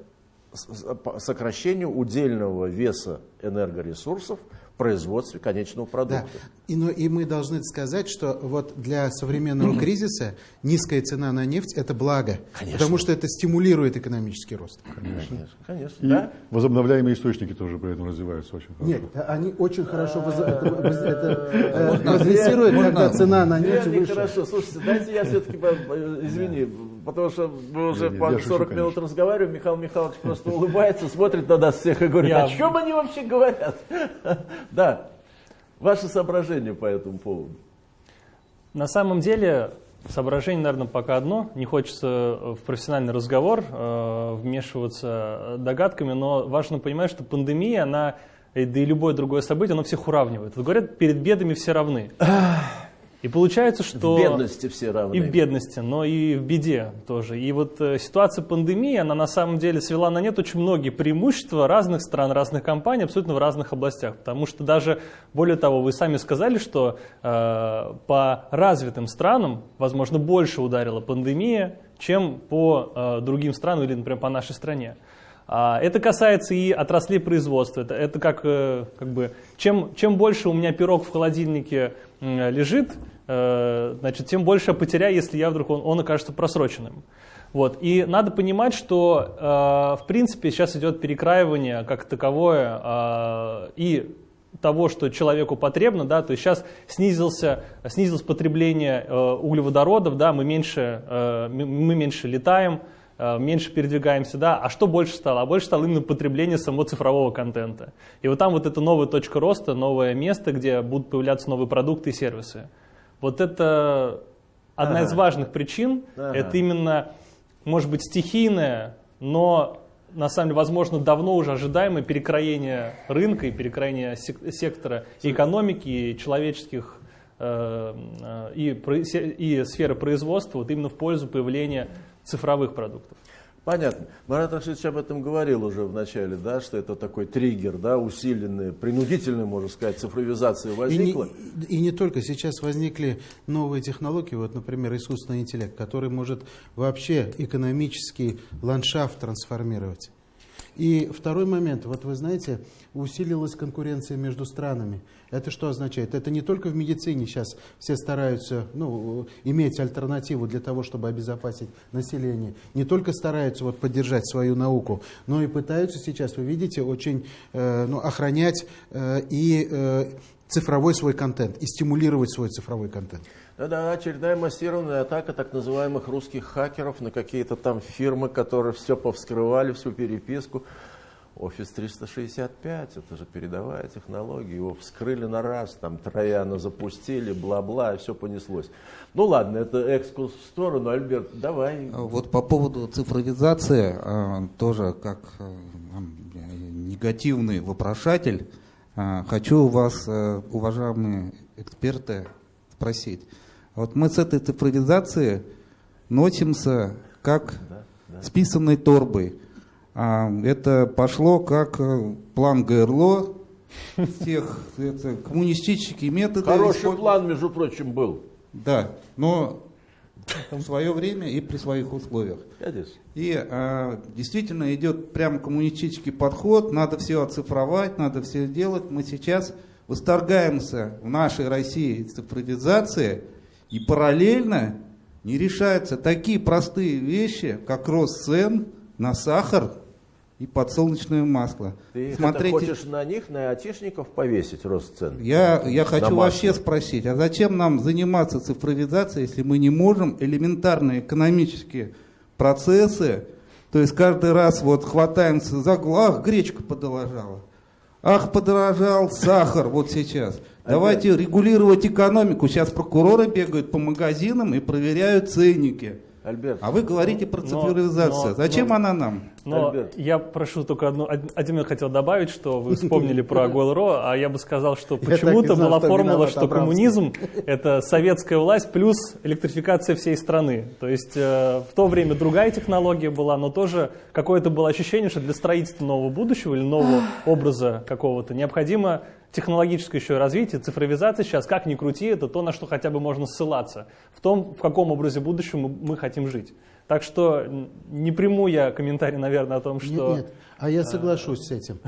сокращения удельного веса энергоресурсов производстве конечного продукта. Да. И, но, и мы должны сказать, что вот для современного кризиса низкая цена на нефть – это благо, конечно. потому что это стимулирует экономический рост. Конечно, конечно. И да? возобновляемые источники тоже при этом развиваются очень хорошо. Нет, они очень хорошо прогрессируют, когда цена на нефть выше. Хорошо, слушайте, дайте я все-таки, извини, потому что мы уже по 40 минут разговариваем, Михаил Михайлович просто улыбается, смотрит на нас всех и говорит, о чем они вообще говорят? Да, ваше соображение по этому поводу. На самом деле, соображение, наверное, пока одно. Не хочется в профессиональный разговор э, вмешиваться догадками, но важно понимать, что пандемия, она, да и любое другое событие, оно всех уравнивает. Вот говорят, перед бедами все равны. И получается, что... В бедности все равны. И в бедности, но и в беде тоже. И вот э, ситуация пандемии, она на самом деле свела на нет очень многие преимущества разных стран, разных компаний, абсолютно в разных областях. Потому что даже, более того, вы сами сказали, что э, по развитым странам, возможно, больше ударила пандемия, чем по э, другим странам или, например, по нашей стране. А, это касается и отраслей производства. Это, это как, э, как бы, чем, чем больше у меня пирог в холодильнике лежит, Э, значит, тем больше я потеряю, если я вдруг он, он окажется просроченным. Вот. И надо понимать, что э, в принципе сейчас идет перекраивание как таковое э, и того, что человеку потребно, да, то есть сейчас снизился, снизилось потребление э, углеводородов, да, мы меньше, э, мы меньше летаем, э, меньше передвигаемся, да, а что больше стало? А больше стало именно потребление самого цифрового контента. И вот там вот это новая точка роста, новое место, где будут появляться новые продукты и сервисы. Вот это одна ага. из важных причин. Ага. Это именно, может быть, стихийное, но на самом деле, возможно, давно уже ожидаемое перекроение рынка и перекроение сектора и экономики, и человеческих э, э, и, и сферы производства вот именно в пользу появления цифровых продуктов. Понятно. Марат Рашидович об этом говорил уже в начале, да, что это такой триггер, да, усиленный, принудительный, можно сказать, цифровизация возникла. И не, и не только. Сейчас возникли новые технологии, вот, например, искусственный интеллект, который может вообще экономический ландшафт трансформировать. И второй момент, вот вы знаете, усилилась конкуренция между странами. Это что означает? Это не только в медицине сейчас все стараются ну, иметь альтернативу для того, чтобы обезопасить население. Не только стараются вот, поддержать свою науку, но и пытаются сейчас, вы видите, очень э, ну, охранять э, и э, цифровой свой контент, и стимулировать свой цифровой контент. Да-да, очередная массированная атака так называемых русских хакеров на какие-то там фирмы, которые все повскрывали, всю переписку. Офис 365, это же передовая технология, его вскрыли на раз, там трояна запустили, бла-бла, и все понеслось. Ну ладно, это экскурс в сторону, Альберт, давай. Вот по поводу цифровизации, а, тоже как а, негативный вопрошатель, хочу у вас, уважаемые эксперты, спросить. Вот мы с этой цифровизацией носимся как с писанной торбой. А, это пошло как э, план ГРЛО, тех это, коммунистические методы. Хороший план, между прочим, был. Да, но в свое время и при своих условиях. И э, действительно идет прямо коммунистический подход, надо все оцифровать, надо все делать. Мы сейчас восторгаемся в нашей России цифровизации, и параллельно не решаются такие простые вещи, как рост цен на сахар и подсолнечное масло. Ты это хочешь на них, на айтишников повесить рост цен? Я, я хочу масло. вообще спросить, а зачем нам заниматься цифровизацией, если мы не можем элементарные экономические процессы, то есть каждый раз вот хватаемся за голову, ах, гречка подорожала, ах, подорожал сахар вот сейчас. Давайте регулировать экономику. Сейчас прокуроры бегают по магазинам и проверяют ценники. Альберт, А вы говорите про Но- цифровизацию. но- Зачем но- она нам? Но Альберт. я прошу только одну, од- один момент хотел добавить, что вы вспомнили про Goil.ro, а я бы сказал, что почему-то была формула, что коммунизм – это советская власть плюс электрификация всей страны. То есть э, в то время другая технология была, но тоже какое-то было ощущение, что для строительства нового будущего или нового образа какого-то необходимо технологическое еще развитие, цифровизация сейчас, как ни крути, это то, на что хотя бы можно ссылаться, в том, в каком образе будущего мы, хотим жить. Так что не приму я комментарий, наверное, о том, что... Нет, нет, а я соглашусь с этим.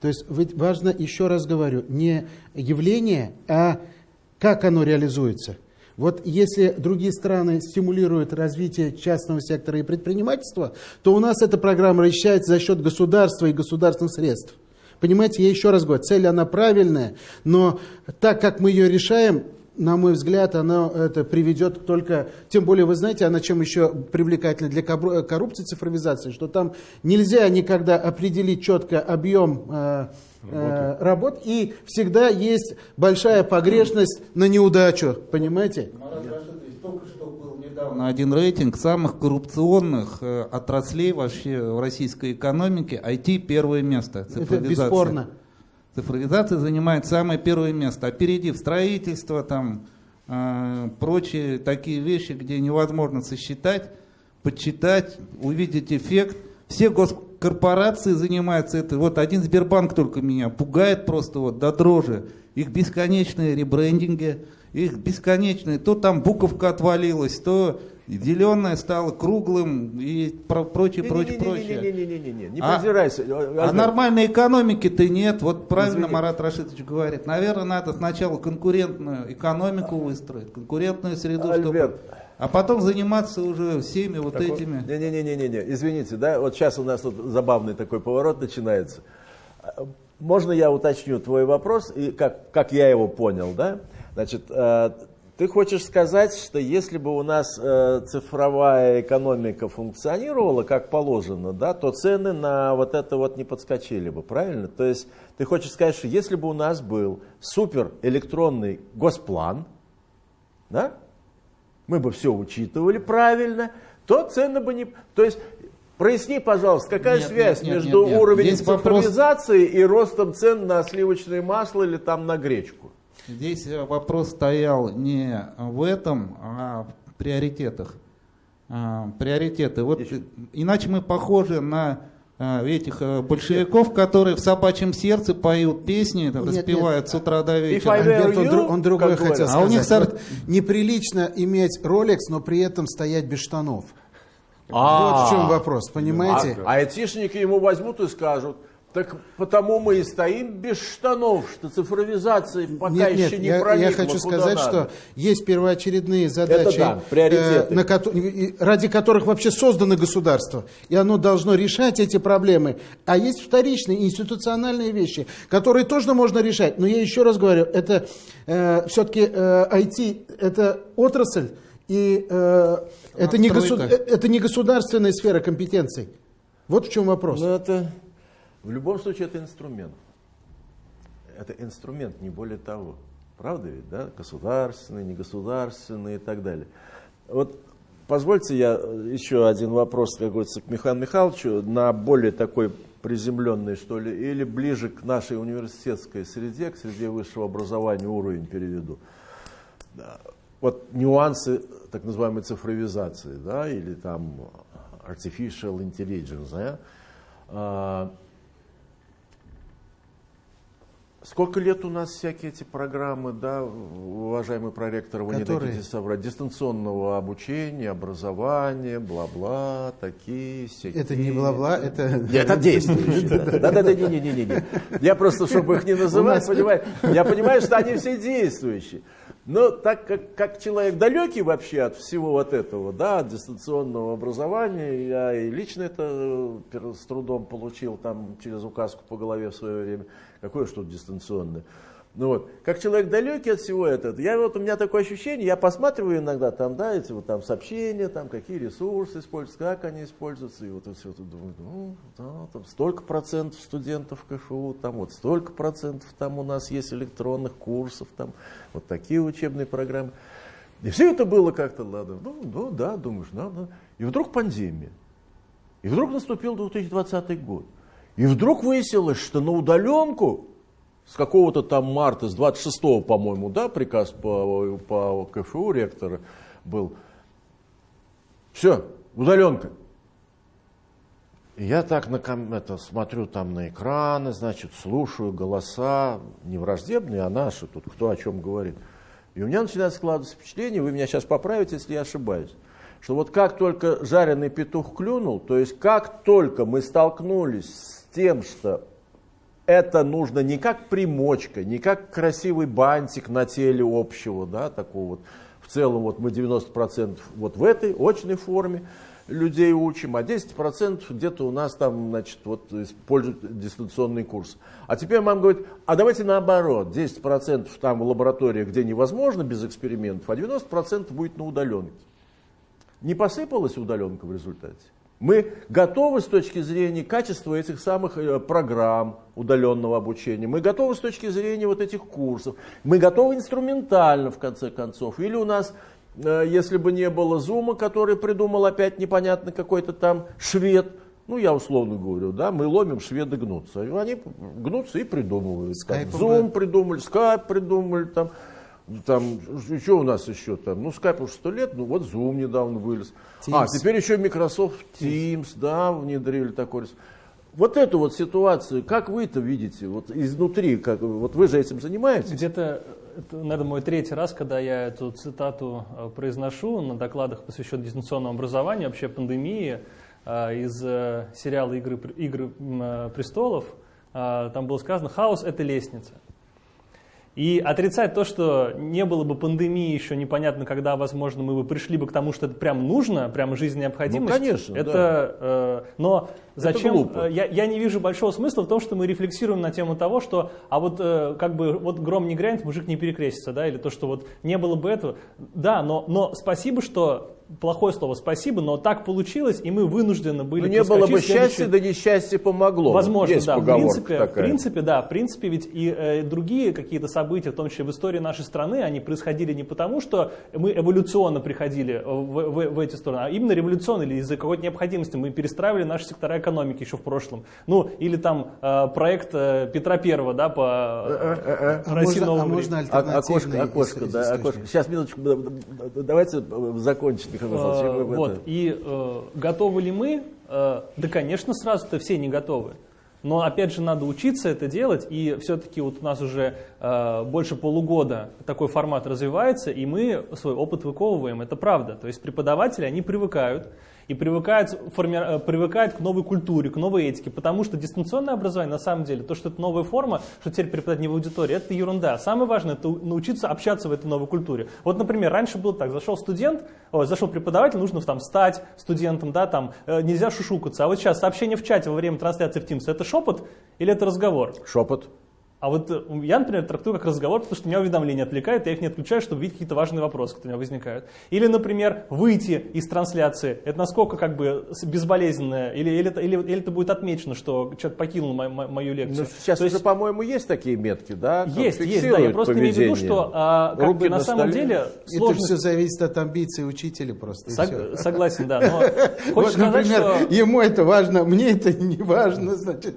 То есть ведь важно, еще раз говорю, не явление, а как оно реализуется. Вот если другие страны стимулируют развитие частного сектора и предпринимательства, то у нас эта программа расчищается за счет государства и государственных средств. Понимаете, я еще раз говорю, цель она правильная, но так как мы ее решаем, на мой взгляд, она это приведет только, тем более, вы знаете, она чем еще привлекательна для кобру- коррупции цифровизации, что там нельзя никогда определить четко объем э, э, работ, и всегда есть большая погрешность на неудачу, понимаете? Был недавно один рейтинг самых коррупционных э, отраслей вообще в российской экономике. IT первое место. Это Цифровизация. бесспорно. Цифровизация занимает самое первое место, опередив строительство, там, э, прочие такие вещи, где невозможно сосчитать, подсчитать, увидеть эффект. Все госкорпорации занимаются это. Вот один Сбербанк только меня пугает просто вот до дрожи. Их бесконечные ребрендинги, их бесконечные. То там буковка отвалилась, то зеленое стало круглым и про- прочее, прочее, прочее. Не-не-не-не-не-не, не А- презирайся. А Альберт. нормальной экономики-то нет. Вот правильно Извини. Марат Рашидович говорит. Наверное, надо сначала конкурентную экономику выстроить, конкурентную среду, чтобы... Альберт. А потом заниматься уже всеми вот этими... Не-не-не-не-не, извините, да, вот сейчас у нас тут забавный такой поворот начинается. А, Можно я уточню твой вопрос, и как, как я его понял, да? Значит, э, ты хочешь сказать, что если бы у нас э, цифровая экономика функционировала как положено, да, то цены на вот это вот не подскочили бы, правильно? То есть ты хочешь сказать, что если бы у нас был супер электронный госплан, да, мы бы все учитывали правильно, то цены бы не... То есть, проясни, пожалуйста, какая Нет, связь нет, нет, между нет, нет. уровнем Здесь вопрос- цифровизации и ростом цен на сливочное масло или там на гречку? Здесь вопрос стоял не в этом, а в приоритетах. А, Приоритеты. Вот иначе мы похожи на э, этих э, большевиков, которые в собачьем сердце поют песни, там, Нет, распевают с утра до вечера. Альберт, он, дру- он другое хотел говорят. А сказать. у них сор- Вот неприлично иметь Rolex, но при этом стоять без штанов. А. Вот в чем вопрос, понимаете? А, а айтишники ему возьмут и скажут, так потому мы и стоим без штанов, что цифровизация пока Нет, еще нет, не я, проникла я хочу куда сказать, надо. что есть первоочередные задачи, да, приоритеты. э, на ради которых вообще создано государство, и оно должно решать эти проблемы. А есть вторичные институциональные вещи, которые тоже можно решать. Но я еще раз говорю, это все-таки IT, это отрасль, и э, это, не госу- э, это не государственная сфера компетенций. Вот в чем вопрос. Ну, это, в любом случае, это инструмент. Это инструмент, не более того. Правда ведь, да? Государственный, негосударственный и так далее. Вот позвольте я э, еще один вопрос, как говорится, к Михаилу Михайловичу, на более такой приземленный, что ли, или ближе к нашей университетской среде, к среде высшего образования уровень переведу. Вот нюансы так называемой цифровизации, да, или там artificial intelligence, да, а, Сколько лет у нас всякие эти программы, да, уважаемый проректор, вы Которые? не дадите соврать, дистанционного обучения, образования, бла-бла, такие, всякие. Это не бла-бла, это... Нет, это действующие. Да-да-да, не-не-не-не. Я просто, чтобы их не называть, понимаю, я понимаю, что они все действующие. Но так как, как человек далекий вообще от всего вот этого, да, от дистанционного образования, я и лично это э, с трудом получил там через указку по голове в свое время. Какое что дистанционное? Ну вот, как человек далекий от всего этого, я вот у меня такое ощущение, я посматриваю иногда там, да, эти вот там сообщения, там какие ресурсы используются, как они используются, и вот это все это думаю, ну, да, там столько процентов студентов КФУ, там вот столько процентов там у нас есть электронных курсов, там вот такие учебные программы. И все это было как-то, ладно, ну, ну да, думаешь, надо. И вдруг пандемия. И вдруг наступил 2020 год. И вдруг выяснилось, что на удаленку с какого-то там марта, с 26-го, по-моему, да, приказ по, по КФУ ректора был. Все, удаленка. Я так на, это, смотрю там на экраны, значит, слушаю голоса, не враждебные, а наши, тут кто о чем говорит. И у меня начинает складываться впечатление, вы меня сейчас поправите, если я ошибаюсь, что вот как только жареный петух клюнул, то есть как только мы столкнулись с тем, что это нужно не как примочка, не как красивый бантик на теле общего, да, такого вот, в целом вот мы 90% вот в этой очной форме людей учим, а 10% где-то у нас там, значит, вот используют дистанционный курс. А теперь мама говорит, а давайте наоборот, 10% там в лаборатории, где невозможно без экспериментов, а 90% будет на удаленке. Не посыпалась удаленка в результате? Мы готовы с точки зрения качества этих самых э, программ удаленного обучения, мы готовы с точки зрения вот этих курсов, мы готовы инструментально в конце концов. Или у нас, э, если бы не было зума, который придумал опять непонятно какой-то там швед, ну я условно говорю, да, мы ломим, шведы гнутся. Они гнутся и придумывают. Скайпом Зум придумали, скайп придумали, там, там, что у нас еще там? Ну, Skype уже сто лет, ну вот Zoom недавно вылез. А, Teams. теперь еще Microsoft Teams, да, внедрили такой. Вот эту вот ситуацию, как вы это видите, вот изнутри, как, вот вы же этим занимаетесь? Где-то, это, наверное, мой третий раз, когда я эту цитату э, произношу на докладах, посвященных дистанционному образованию, вообще пандемии, э, из э, сериала «Игры, Игры престолов». Там было сказано «Хаос – это лестница». И отрицать то, что не было бы пандемии еще непонятно, когда, возможно, мы бы пришли бы к тому, что это прям нужно, прям жизнь необходимость. Ну, конечно, Это, э, но зачем? глупо. э, я, я не вижу большого смысла в том, что мы рефлексируем на тему того, что, а вот э, как бы вот гром не грянет, мужик не перекрестится, да, или то, что вот не было бы этого. Да, но, но спасибо, что плохое слово спасибо, но так получилось, и мы вынуждены были Ну, не было бы счастья, да несчастье помогло. Возможно, Есть да. В принципе, такая. в принципе, да. В принципе, ведь и э, другие какие-то события, в том числе в истории нашей страны, они происходили не потому, что мы эволюционно приходили в, в- в эти стороны, а именно революционно или из-за какой-то необходимости. Мы перестраивали наши сектора экономики еще в прошлом. Ну, или там э, проект э, Петра Первого, да, по э, А России можно, а можно А- альтернативный окошко, окошко, да, окошко. Сейчас, минуточку, да, да, да, давайте э, закончим, В Вот, это- и э, готовы ли мы? Э, да, конечно, сразу-то все не готовы. Но опять же надо учиться это делать, и все-таки вот у нас уже э, больше полугода такой формат развивается, и мы свой опыт выковываем, это правда. То есть преподаватели, они привыкают, и привыкают, форми- э, привыкают к новой культуре, к новой этике, потому что дистанционное образование, на самом деле, то, что это новая форма, что теперь преподавать не в аудитории, это ерунда. Самое важное, это научиться общаться в этой новой культуре. Вот, например, раньше было так, зашел студент, ой, зашел преподаватель, нужно там стать студентом, да, там, э, нельзя шушукаться. А вот сейчас сообщение в чате во время трансляции в Teams, это шепот или это разговор? Шепот. А вот э, я, например, трактую как разговор, потому что меня уведомления отвлекают, я их не отключаю, чтобы видеть какие-то важные вопросы, которые у меня возникают. Или, например, выйти из трансляции. Это насколько как бы безболезненно, или, или, это, или, или это будет отмечено, что человек покинул мо- мо- мою Ну, лекцию. сейчас То есть- уже, по-моему, есть такие метки, да? есть, есть, да. Я просто имею в виду, поведение. что а, как бы на на самом столе. деле Это сложность... все зависит от амбиций учителя просто. Сог-. Согласен, да. Но Вот, хочешь сказать, например, что... ему это важно, мне это не важно, значит.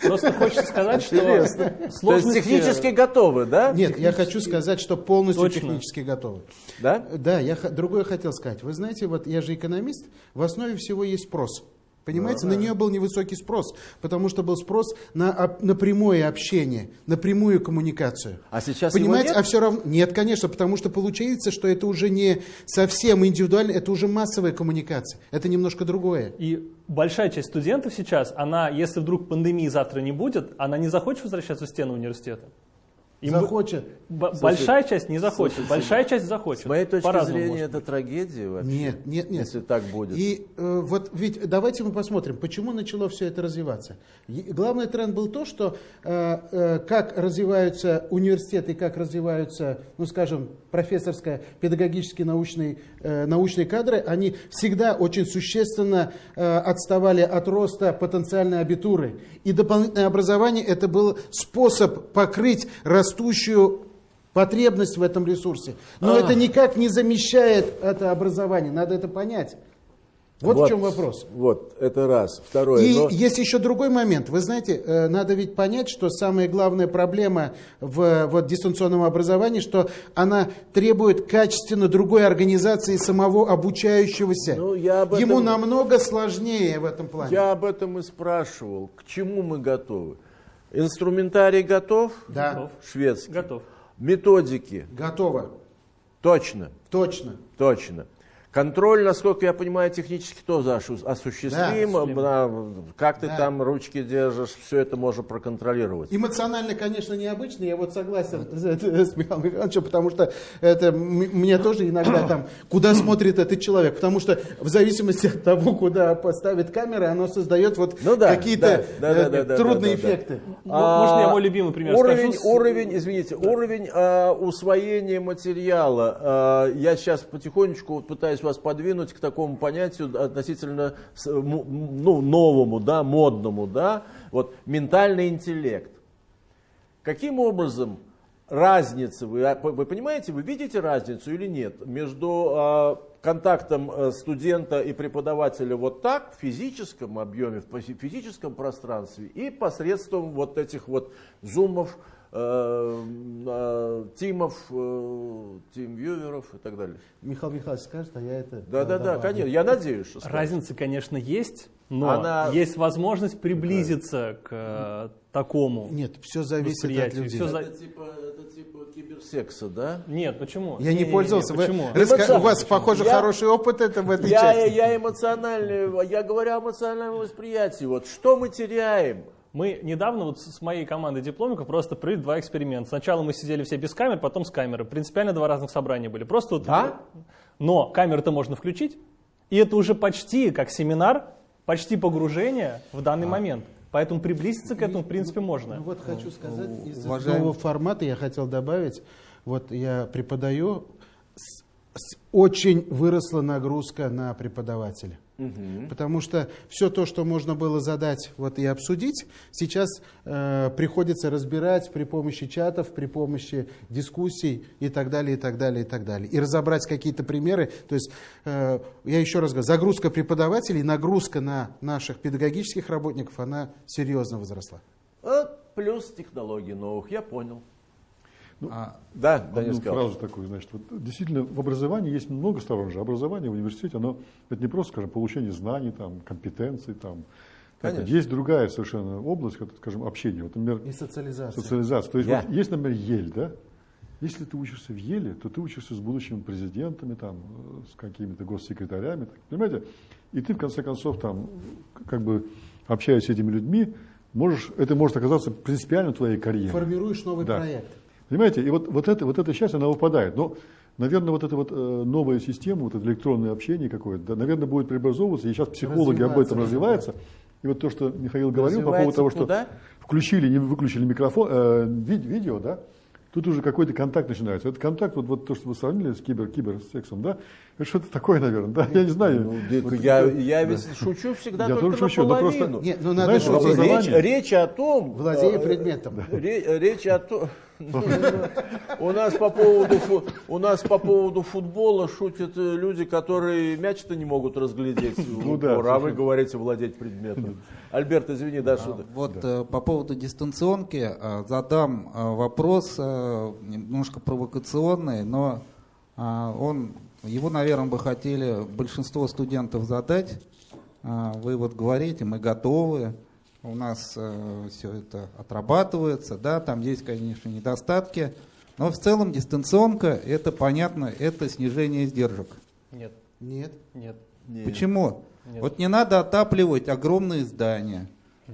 Просто хочется сказать, что Интересно. То есть сложности... технически готовы, да? Нет, я хочу сказать, что полностью Точно. технически готовы. Да? Да, я другое хотел сказать. Вы знаете, вот я же экономист, в основе всего есть спрос. Понимаете, на нее был невысокий спрос, потому что был спрос на, на прямое общение, на прямую коммуникацию. А сейчас его Понимаете, нет? а все равно... Нет, конечно, потому что получается, что это уже не совсем индивидуально, это уже массовая коммуникация. Это немножко другое. И большая часть студентов сейчас, она, если вдруг пандемии завтра не будет, она не захочет возвращаться в стены университета. Им Захочет. б- большая часть не захочет, большая часть захочет. С моей точки зрения, это трагедия вообще. Нет, нет, нет. Если так будет. И э, вот ведь давайте мы посмотрим, почему начало все это развиваться. И главный тренд был то, что э, э, как развиваются университеты, как развиваются, ну скажем, профессорская, педагогические научные, э, научные кадры, они всегда очень существенно э, отставали от роста потенциальной абитуры. И дополнительное образование это был способ покрыть растущую потребность в этом ресурсе. Но это никак не замещает это образование, надо это понять. Вот, в чем вопрос. Вот, это раз. Второе. И но- есть еще другой момент. Вы знаете, э, надо ведь понять, что самая главная проблема в вот, дистанционном образовании, что она требует качественно другой организации самого обучающегося. Ну, я об Ему этом- намного сложнее в этом плане. Я об этом и спрашивал. К чему мы готовы? Инструментарий готов? Да, Готов. Шведский. Готов. Методики? готово. Точно. Точно. Точно. Контроль, насколько я понимаю, технически тоже осуществим. Да, Да, как ты Да. там ручки держишь, все это можно проконтролировать. Эмоционально, конечно, необычно, я вот согласен с, Михаилом Михайловичем, потому что это мне тоже иногда там, куда смотрит этот человек, потому что в зависимости от того, куда поставит камера, оно создает вот Ну да, какие-то да, да, э, да, да, трудные да, да, да. эффекты. М- Можно я мой любимый пример А, уровень, скажу? Уровень, извините, уровень а, усвоения материала. А, я сейчас потихонечку пытаюсь вас подвинуть к такому понятию относительно ну, новому, да, модному, да, вот ментальный интеллект. Каким образом разница, вы, а, вы понимаете, вы видите разницу или нет между а, контактом э, студента и преподавателя вот так, в физическом объеме, в фи- физическом пространстве и посредством вот этих вот зумов, тимов, э, тимвьюверов и так далее. Михаил Михайлович скажет, а я это Да, да, да, конечно, я надеюсь, что скажете. Разница, конечно, есть, но Она- есть возможность приблизиться к э, такому. Нет, все зависит от людей. за- Это типа, это типа киберсекса, да? Нет, почему? Я не, Не-не-не, пользовался. Вы Почему? раска- У вас, похоже, Я- хороший опыт это в этой Я, части. я эмоциональный, я говорю о эмоциональном восприятии. Вот что мы теряем? Мы недавно вот с моей командой дипломников просто провели два эксперимента. Сначала мы сидели все без камер, потом с камерой. Принципиально два разных собрания были. Просто вот, Да? Но камеру-то можно включить, и это уже почти как семинар, почти погружение в данный момент. Поэтому приблизиться к этому, в принципе, Ну можно. вот хочу сказать, из уважаемый- нового формата я хотел добавить, вот я преподаю, с- с- очень выросла нагрузка на преподавателя. Потому что все то, что можно было задать вот, и обсудить, сейчас э, приходится разбирать при помощи чатов, при помощи дискуссий и так далее, и так далее, и так далее. И разобрать какие-то примеры. То есть, э, я еще раз говорю, загрузка преподавателей, нагрузка на наших педагогических работников, она серьезно возросла. А, плюс технологий новых, я понял. А, Да, Данил Одну сказал. фразу такую, значит, вот действительно в образовании есть много сторон же. Образование в университете, оно это не просто, скажем, получение знаний, там, компетенций, там. Конечно. Есть другая совершенно область, как, скажем, общения. Вот, например, И социализация. социализация. То есть вот есть, например, Ель, да? Если ты учишься в Еле, то ты учишься с будущими президентами, там, с какими-то госсекретарями, так, понимаете? И ты, в конце концов, там, как бы, общаясь с этими людьми, можешь, это может оказаться принципиально твоей карьере. Формируешь новый Да. проект. Понимаете, и вот, вот, это, вот эта часть, она выпадает. Но, наверное, вот эта вот э, новая система, вот это электронное общение какое-то, да, наверное, будет преобразовываться, и сейчас психологи об этом Развиваться, развиваются. И вот то, что Михаил говорил по поводу того, что куда? включили, не выключили микрофон, э, ви- видео, да, тут уже какой-то контакт начинается. Этот контакт, вот, вот то, что вы сравнили с кибер, киберсексом, да, это что-то такое, наверное, да, я не знаю. Ну, Дик, Вот я, это- я ведь шучу всегда Я только тоже шучу, но наполовину. просто- Нет, ну надо Знаешь, Речь, речь о том... Владея э, предметом. ре- Речь о том... У нас по поводу у нас по поводу футбола шутят э, люди, которые мяч-то не могут разглядеть. Ну да, а вы говорите владеть предметом. Альберт, извини, да, что Вот э, по поводу дистанционки э, задам вопрос немножко провокационный, но он, его, наверное, бы хотели большинство студентов задать. а, вы вот говорите, мы готовы, у нас все это отрабатывается, да, там есть, конечно, недостатки, но в целом дистанционка, это понятно, это снижение издержек. Нет, Нет. нет. Не. Почему? Нет. Вот не надо отапливать огромные здания,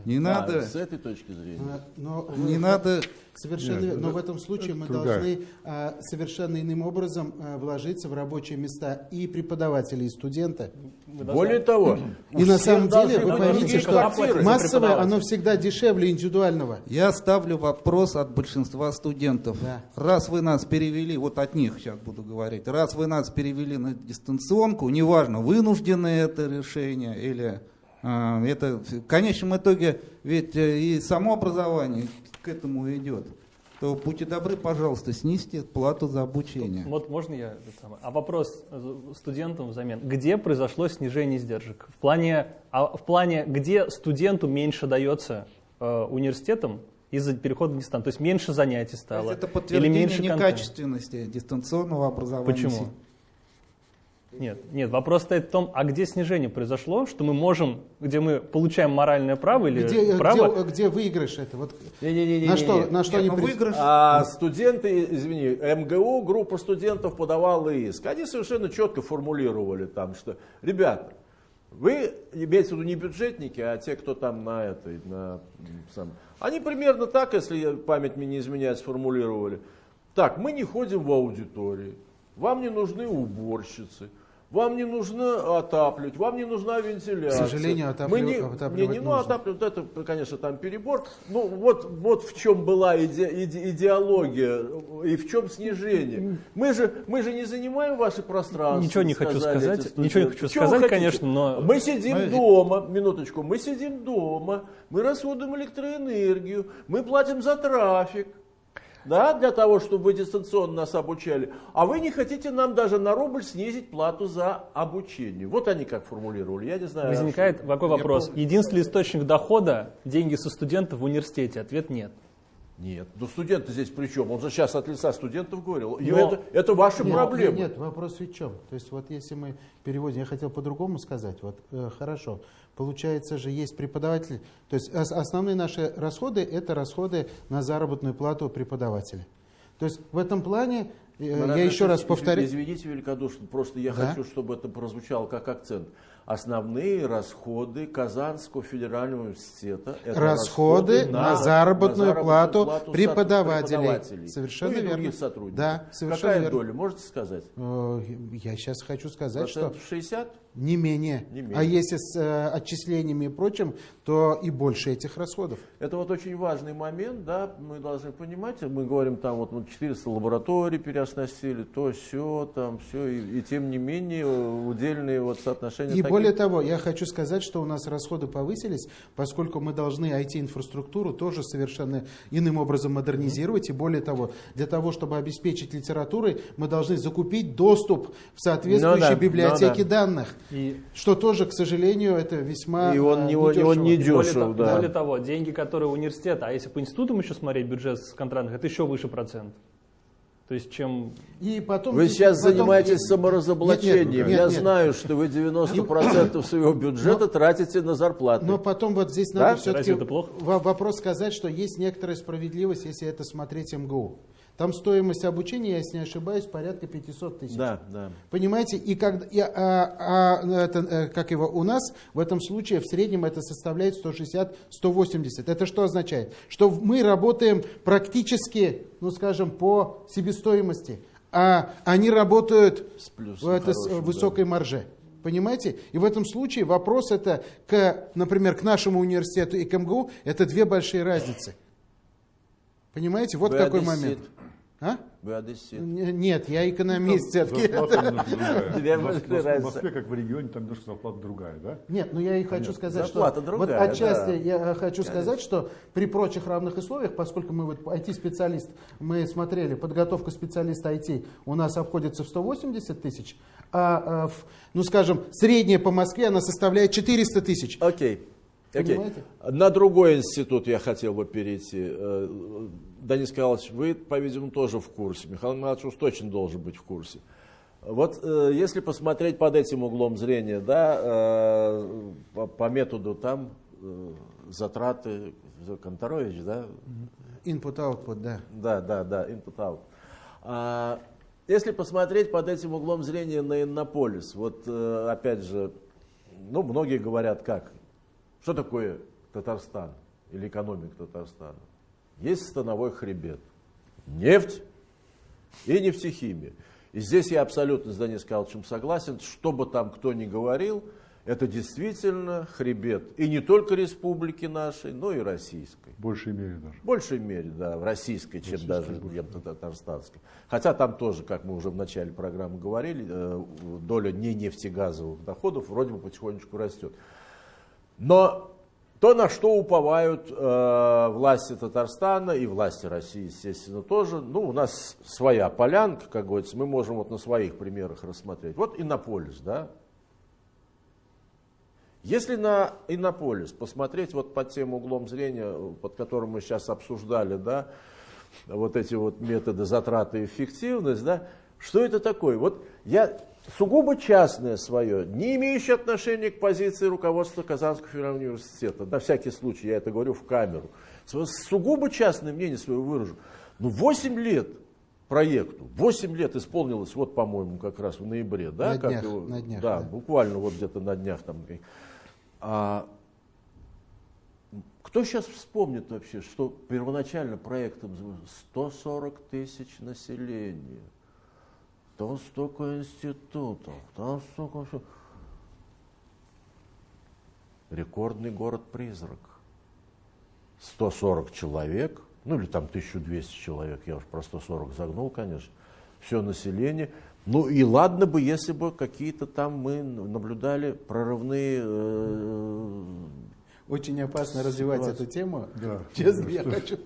не А, надо, С этой точки зрения. Но не вы- надо Совершенно, Нет, но в этом случае мы другая. должны а, совершенно иным образом а, вложиться в рабочие места и преподавателей, и студента. Более того, И на самом деле, вы поймите, что массовое, оно всегда дешевле индивидуального. Я ставлю вопрос от большинства студентов. Да. Раз вы нас перевели, вот от них сейчас буду говорить, раз вы нас перевели на дистанционку, неважно, вынужденное это решение или это в конечном итоге ведь э, и само образование к этому идет, то будьте добры, пожалуйста, снизьте плату за обучение. Вот можно я? А вопрос э, студентам взамен. Где произошло снижение издержек? В плане, а в плане где студенту меньше дается э, университетом из-за перехода на дистанцию? То есть меньше занятий То стало? есть это или подтверждение меньше контента? некачественности дистанционного образования. Почему? Нет, нет, вопрос стоит в том, а где снижение произошло, что мы можем, где мы получаем моральное право или Где, право? где, где выигрыш это? Вот Не-не-не-не-не. на что, на что Нет, они ну, выигрыш А студенты, извини, МГУ, группа студентов подавала иск. Они совершенно четко формулировали там, что, ребята, вы, имеется в виду не бюджетники, а те, кто там на этой, на сам. Они примерно так, если память мне не изменяет, сформулировали. Так, мы не ходим в аудитории, вам не нужны уборщицы, вам не нужно отапливать, вам не нужна вентиляция. К сожалению, Мы не, отапливать- не, не, ну, нужно. отапливать, это, конечно, там перебор. Ну, вот, вот в чем была иде- иде- идеология и в чем снижение. Мы же, мы же не занимаем ваши пространства. Ничего не хочу сказать, ничего не хочу Чего сказать, хотите? конечно, но- Мы сидим Мы- дома, минуточку, мы сидим дома, мы расходуем электроэнергию, мы платим за трафик. Да, для того, чтобы вы дистанционно нас обучали. А вы не хотите нам даже на рубль снизить плату за обучение. Вот они как формулировали. Я не знаю. Возникает что- такой Я вопрос. помню. Единственный источник дохода – деньги со студентов в университете? Ответ – нет. Нет, ну студенты здесь при чем? Он же сейчас от лица студентов говорил. И Но- это, это ваша Нет, проблема. Нет, нет, вопрос в чем? То есть вот если мы переводим, я хотел по-другому сказать, вот э, хорошо, получается же есть преподаватели, то есть ос- основные наши расходы это расходы на заработную плату преподавателя. То есть в этом плане, э, Марат я еще раз повторю, Извините великодушно, просто я Да. хочу, чтобы это прозвучало как акцент. Основные расходы Казанского федерального университета это расходы на, заработную, плату, плату преподавателей. преподавателей. Совершенно Ну и верно. сотрудников. Да, совершенно Какая верно. доля, можете сказать? Э, Я сейчас хочу сказать, что Процентов 60? Не менее. Не менее. А если с э, отчислениями и прочим, то и больше этих расходов. Это вот очень важный момент, да, мы должны понимать, мы говорим там вот ну, 400 лабораторий переоснастили, то все, там все, и, и тем не менее э, удельные вот соотношения И такие. более того, я хочу сказать, что у нас расходы повысились, поскольку мы должны IT-инфраструктуру тоже совершенно иным образом модернизировать. И более того, для того, чтобы обеспечить литературой, мы должны закупить доступ в соответствующие Ну да, библиотеки ну да. данных. И Что тоже, к сожалению, это весьма И он э, не- он не недешево. дешев, более, да. более того, деньги, которые университет, а если по институтам еще смотреть бюджет с контрактных, это еще выше процент. То есть чем... И потом, Вы сейчас потом- занимаетесь саморазоблачением. Нет, нет, Я нет. знаю, что вы 90% своего бюджета тратите на зарплаты. Но потом вот здесь Да? надо все-таки это плохо? вопрос сказать, что есть некоторая справедливость, если это смотреть МГУ. Там стоимость обучения, если не ошибаюсь, порядка 500 тысяч. Да, да. Понимаете, и, как, и, а, а, это, э, как его у нас, в этом случае в среднем это составляет 160-180. Это что означает? Что мы работаем практически, ну скажем, по себестоимости, а они работают С плюсом в это, с хорошим, высокой марже. Понимаете? И в этом случае вопрос это, к, например, к нашему университету и к МГУ, это две большие разницы. Понимаете? Вот Вы какой одессит. момент. А? Вы одессит. Нет, я экономист все-таки. Зарплата другая. Две В. Москве, как в регионе, там немножко зарплата другая, да? Нет, ну я и хочу сказать, Зарплата что другая, вот отчасти да. я хочу сказать, что при прочих равных условиях, поскольку мы вот IT-специалист, мы смотрели, подготовка специалиста IT у нас обходится в 180 тысяч, а, а, в, ну скажем, средняя по Москве она составляет 400 тысяч. Окей. Понимаете? На другой институт я хотел бы перейти. Э, Денис Николаевич, вы, по-видимому, тоже в курсе. Михаил Михайлович уж точно должен быть в курсе. Вот э, если посмотреть под этим углом зрения, да, э, по, по методу там э, затраты, Конторович, да, Input-output, да. да, да, да, input-out. А, если посмотреть под этим углом зрения на Иннополис, вот э, опять же, ну, многие говорят как, что такое Татарстан или экономика Татарстана? Есть становой хребет, нефть и нефтехимия. И здесь я абсолютно с Данисом Калчем согласен, что бы там кто ни говорил, это действительно хребет. И не только республики нашей, но и российской. В большей мере даже. В большей мере, да, в российской, чем Российской даже больше. чем татарстанской. Хотя там тоже, как мы уже в начале программы говорили, э, доля не нефтегазовых доходов вроде бы потихонечку растет. Но то, на что уповают э, власти Татарстана и власти России, естественно, тоже, ну, у нас своя полянка, как говорится, мы можем вот на своих примерах рассмотреть. Вот Иннополис, да, если на Иннополис посмотреть вот под тем углом зрения, под которым мы сейчас обсуждали, да, вот эти вот методы затраты и эффективность, да, что это такое? Вот я сугубо частное свое, не имеющее отношения к позиции руководства Казанского федерального университета, на всякий случай я это говорю в камеру, Свое сугубо частное мнение свое выражу. Ну, 8 лет проекту, 8 лет исполнилось, вот, по-моему, как раз в ноябре, да? На как днях, его- на днях, да, да. буквально вот где-то на днях там. А, кто сейчас вспомнит вообще, что первоначально проектом звучало 140 тысяч населения, там столько институтов, там столько всего. Рекордный город-призрак. 140 человек, ну или там 1200 человек, я уж про 140 загнул, конечно, все население. Ну и ладно бы, если бы какие-то там мы наблюдали прорывные э, Очень опасно развивать эту тему. Да. Честно, Да, я что- хочу.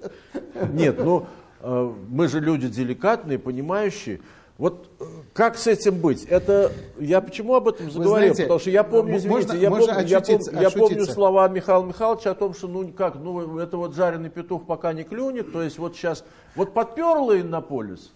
Нет, ну э, мы же люди деликатные, понимающие. Вот э, как с этим быть? Это я почему об этом заговорил? знаете, Потому что я помню, извините, можно- я, можно помню, я, помню, я помню слова Михаила Михайловича о том, что ну как, ну это вот жареный петух пока не клюнет, то есть вот сейчас вот подперла Иннополис.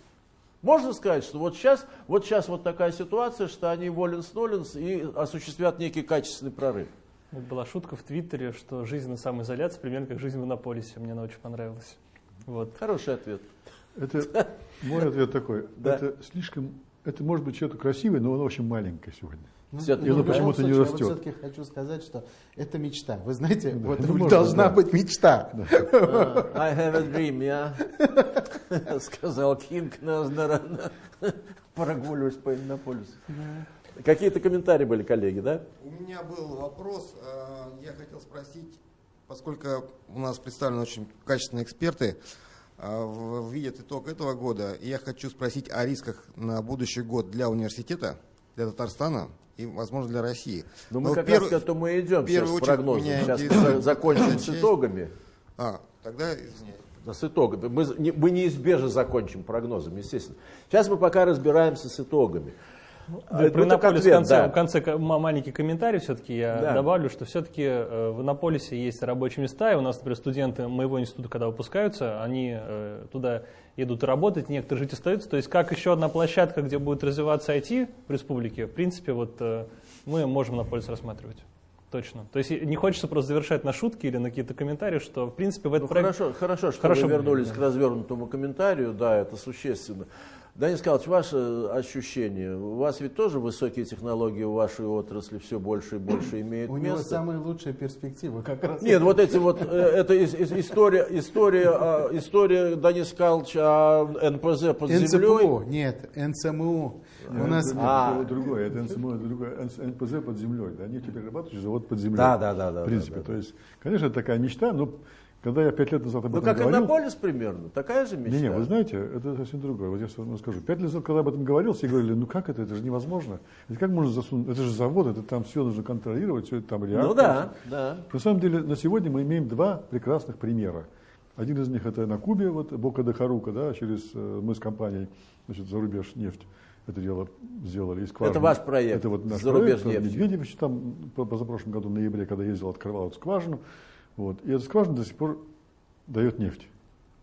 Можно сказать, что вот сейчас, вот сейчас вот такая ситуация, что они воленс-ноленс и осуществят некий качественный прорыв. Вот была шутка в Твиттере, что жизнь на самоизоляции примерно как жизнь в Иннополисе. Мне она очень понравилась. Вот. Хороший ответ. Это мой ответ такой. Да. Это слишком, это может быть что-то красивое, но оно очень маленькое сегодня. Ну, ну, оно почему-то не растет. Я вот все-таки хочу сказать, что это мечта. Вы знаете, вот ну, должна да. быть мечта. I have a dream, я сказал Кинг, наверное, прогуливаюсь по Иннополису. Какие-то комментарии были, коллеги, да? У меня был вопрос. э, Я хотел спросить, поскольку у нас представлены очень качественные эксперты, видят итог этого года, и я хочу спросить о рисках на будущий год для университета, для Татарстана и, возможно, для России. Ну, мы Но как перв- раз к этому и идем сейчас с прогнозом. Сейчас интересует закончим с итогами. А, тогда извиняюсь. Да, с итогами. Мы, не- мы неизбежно закончим прогнозом, естественно. Сейчас мы пока разбираемся с итогами. Да, про Иннополис в конце, да. в конце маленький комментарий все-таки я Да. добавлю, что все-таки в Иннополисе есть рабочие места, и у нас, например, студенты моего института, когда выпускаются, они э, туда едут работать, некоторые жить остаются. То есть как еще одна площадка, где будет развиваться IT в республике, в принципе, вот э, мы можем Иннополис рассматривать. Точно. То есть не хочется просто завершать на шутки или на какие-то комментарии, что в принципе в этот Ну, проект... хорошо, хорошо, что Хорошо вы вернулись да. к развернутому комментарию, да, это существенно. Данис Николаевич, ваше ощущение, у вас ведь тоже высокие технологии в вашей отрасли все больше и больше имеют У него место? самые лучшие перспективы как раз. Нет, вот эти вот, э, это ис- ис- история, история, а, история Данис Калч о НПЗ под НЦПУ, землей. нет, НЦМУ. У Нет, нас это, А. это другое, это НСМО, это другое, НПЗ под землей, да, нефтеперерабатывающий завод под землей. Да, да, да, да, В принципе, да, да. то есть, конечно, это такая мечта, но когда я пять лет назад об Ну, этом как говорил... Иннополис примерно, такая же мечта. Не, не, вы знаете, это совсем другое. Вот я вам скажу. Пять лет назад, когда об этом говорил, все говорили, ну как это, это же невозможно. Это как можно засунуть, это же завод, это там все нужно контролировать, все это там реактор. Ну да, да. На самом деле, на сегодня мы имеем два прекрасных примера. Один из них это на Кубе, вот Бока де Харука, да, через э, мы с компанией, значит, зарубеж нефть. Это дело сделали. И скважины. Это ваш проект, Это вот наш «Зарубеж проект. нефть». Медведевич там по- позапрошлом году в ноябре, когда ездил, открывал эту скважину. Вот. И эта скважина до сих пор дает нефть.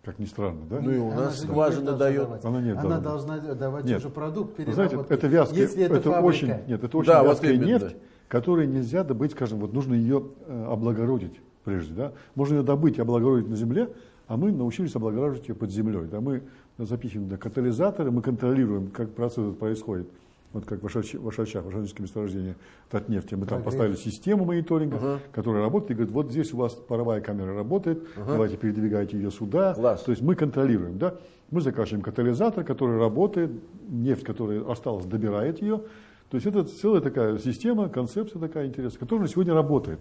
как ни странно, да? Ну и у Она нас скважина дает. давать. Она нет, Она да, должна давать Нет. уже продукт Вы знаете, переработки. это вязкая, Если это, это, фабрика, очень, нет, это очень Да, вот вязкая именно. нефть, которую нельзя добыть, скажем, вот нужно ее э, облагородить прежде, да. Можно ее добыть и облагородить на земле, а мы научились облагораживать ее под землей, да. Мы запихиваем да, катализаторы, мы контролируем, как процесс происходит. Вот как в Ашач- в Ашачах, в Ашачском месторождении Татнефти, мы там поставили систему мониторинга, которая работает, и говорит, вот здесь у вас паровая камера работает, давайте передвигайте ее сюда. Класс. То есть мы контролируем, да. Мы закачиваем катализатор, который работает, нефть, которая осталась, добирает ее. То есть это целая такая система, концепция такая интересная, которая сегодня работает.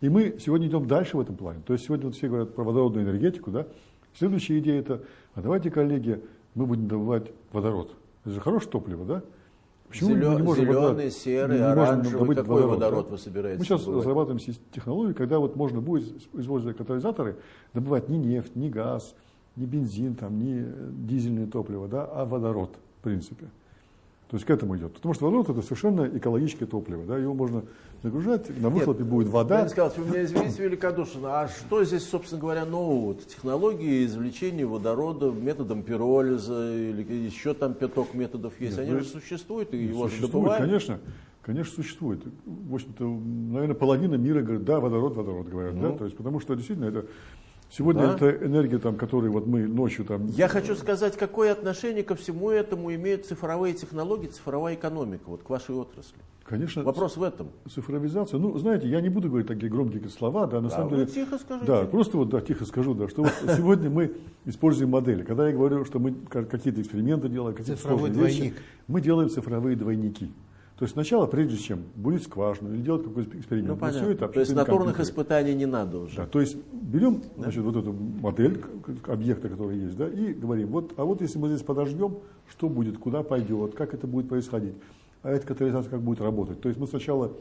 И мы сегодня идем дальше в этом плане. То есть сегодня вот все говорят про водородную энергетику, да. Следующая идея это, а давайте, коллеги, мы будем добывать водород. Это же хорошее топливо, да? Почему мы Зелё- не можем зеленый, водород- серый, не можем оранжевый. добыть Какой водород да? вы собираетесь Мы сейчас добывать? разрабатываем технологию, когда вот можно будет, используя катализаторы, добывать не нефть, не газ, не бензин, там, не э, дизельное топливо, да, а водород, в принципе. То есть к этому идет. Потому что водород это совершенно экологическое топливо. Да, его можно загружать, на выхлопе будет вода. Леонид Николаевич, вы меня извините великодушно, а что здесь, собственно говоря, нового? Технологии извлечения водорода методом пиролиза или еще там пяток методов есть, Нет, они ну, же существуют, и его же Существует, добывают. конечно. Конечно, существует. В общем-то, наверное, половина мира говорит, да, водород, водород, говорят, да, то есть, потому что действительно это сегодня. Да. это энергия, там, которой вот мы ночью там Я хочу сказать, какое отношение ко всему этому имеют цифровые технологии, цифровая экономика, вот к вашей отрасли. Конечно, Вопрос в этом. цифровизация. Ну, знаете, я не буду говорить такие громкие слова, да, на А самом деле. тихо скажите. Да, просто вот, да, тихо скажу, да, что вот сегодня мы используем модели. Когда я говорю, что мы ка- какие-то эксперименты делаем, какие-то Цифровой сложные вещи, двойник. мы делаем цифровые двойники. То есть сначала, прежде чем бурить скважину или делать какой-то эксперимент, Ну, понятно. все это То есть натурных компьютере. испытаний не надо уже. Да, то есть берем значит, вот эту модель объекта, который есть, да, и говорим, вот, а вот если мы здесь подождем, что будет, куда пойдет, как это будет происходить, а эта катализация как будет работать. То есть мы сначала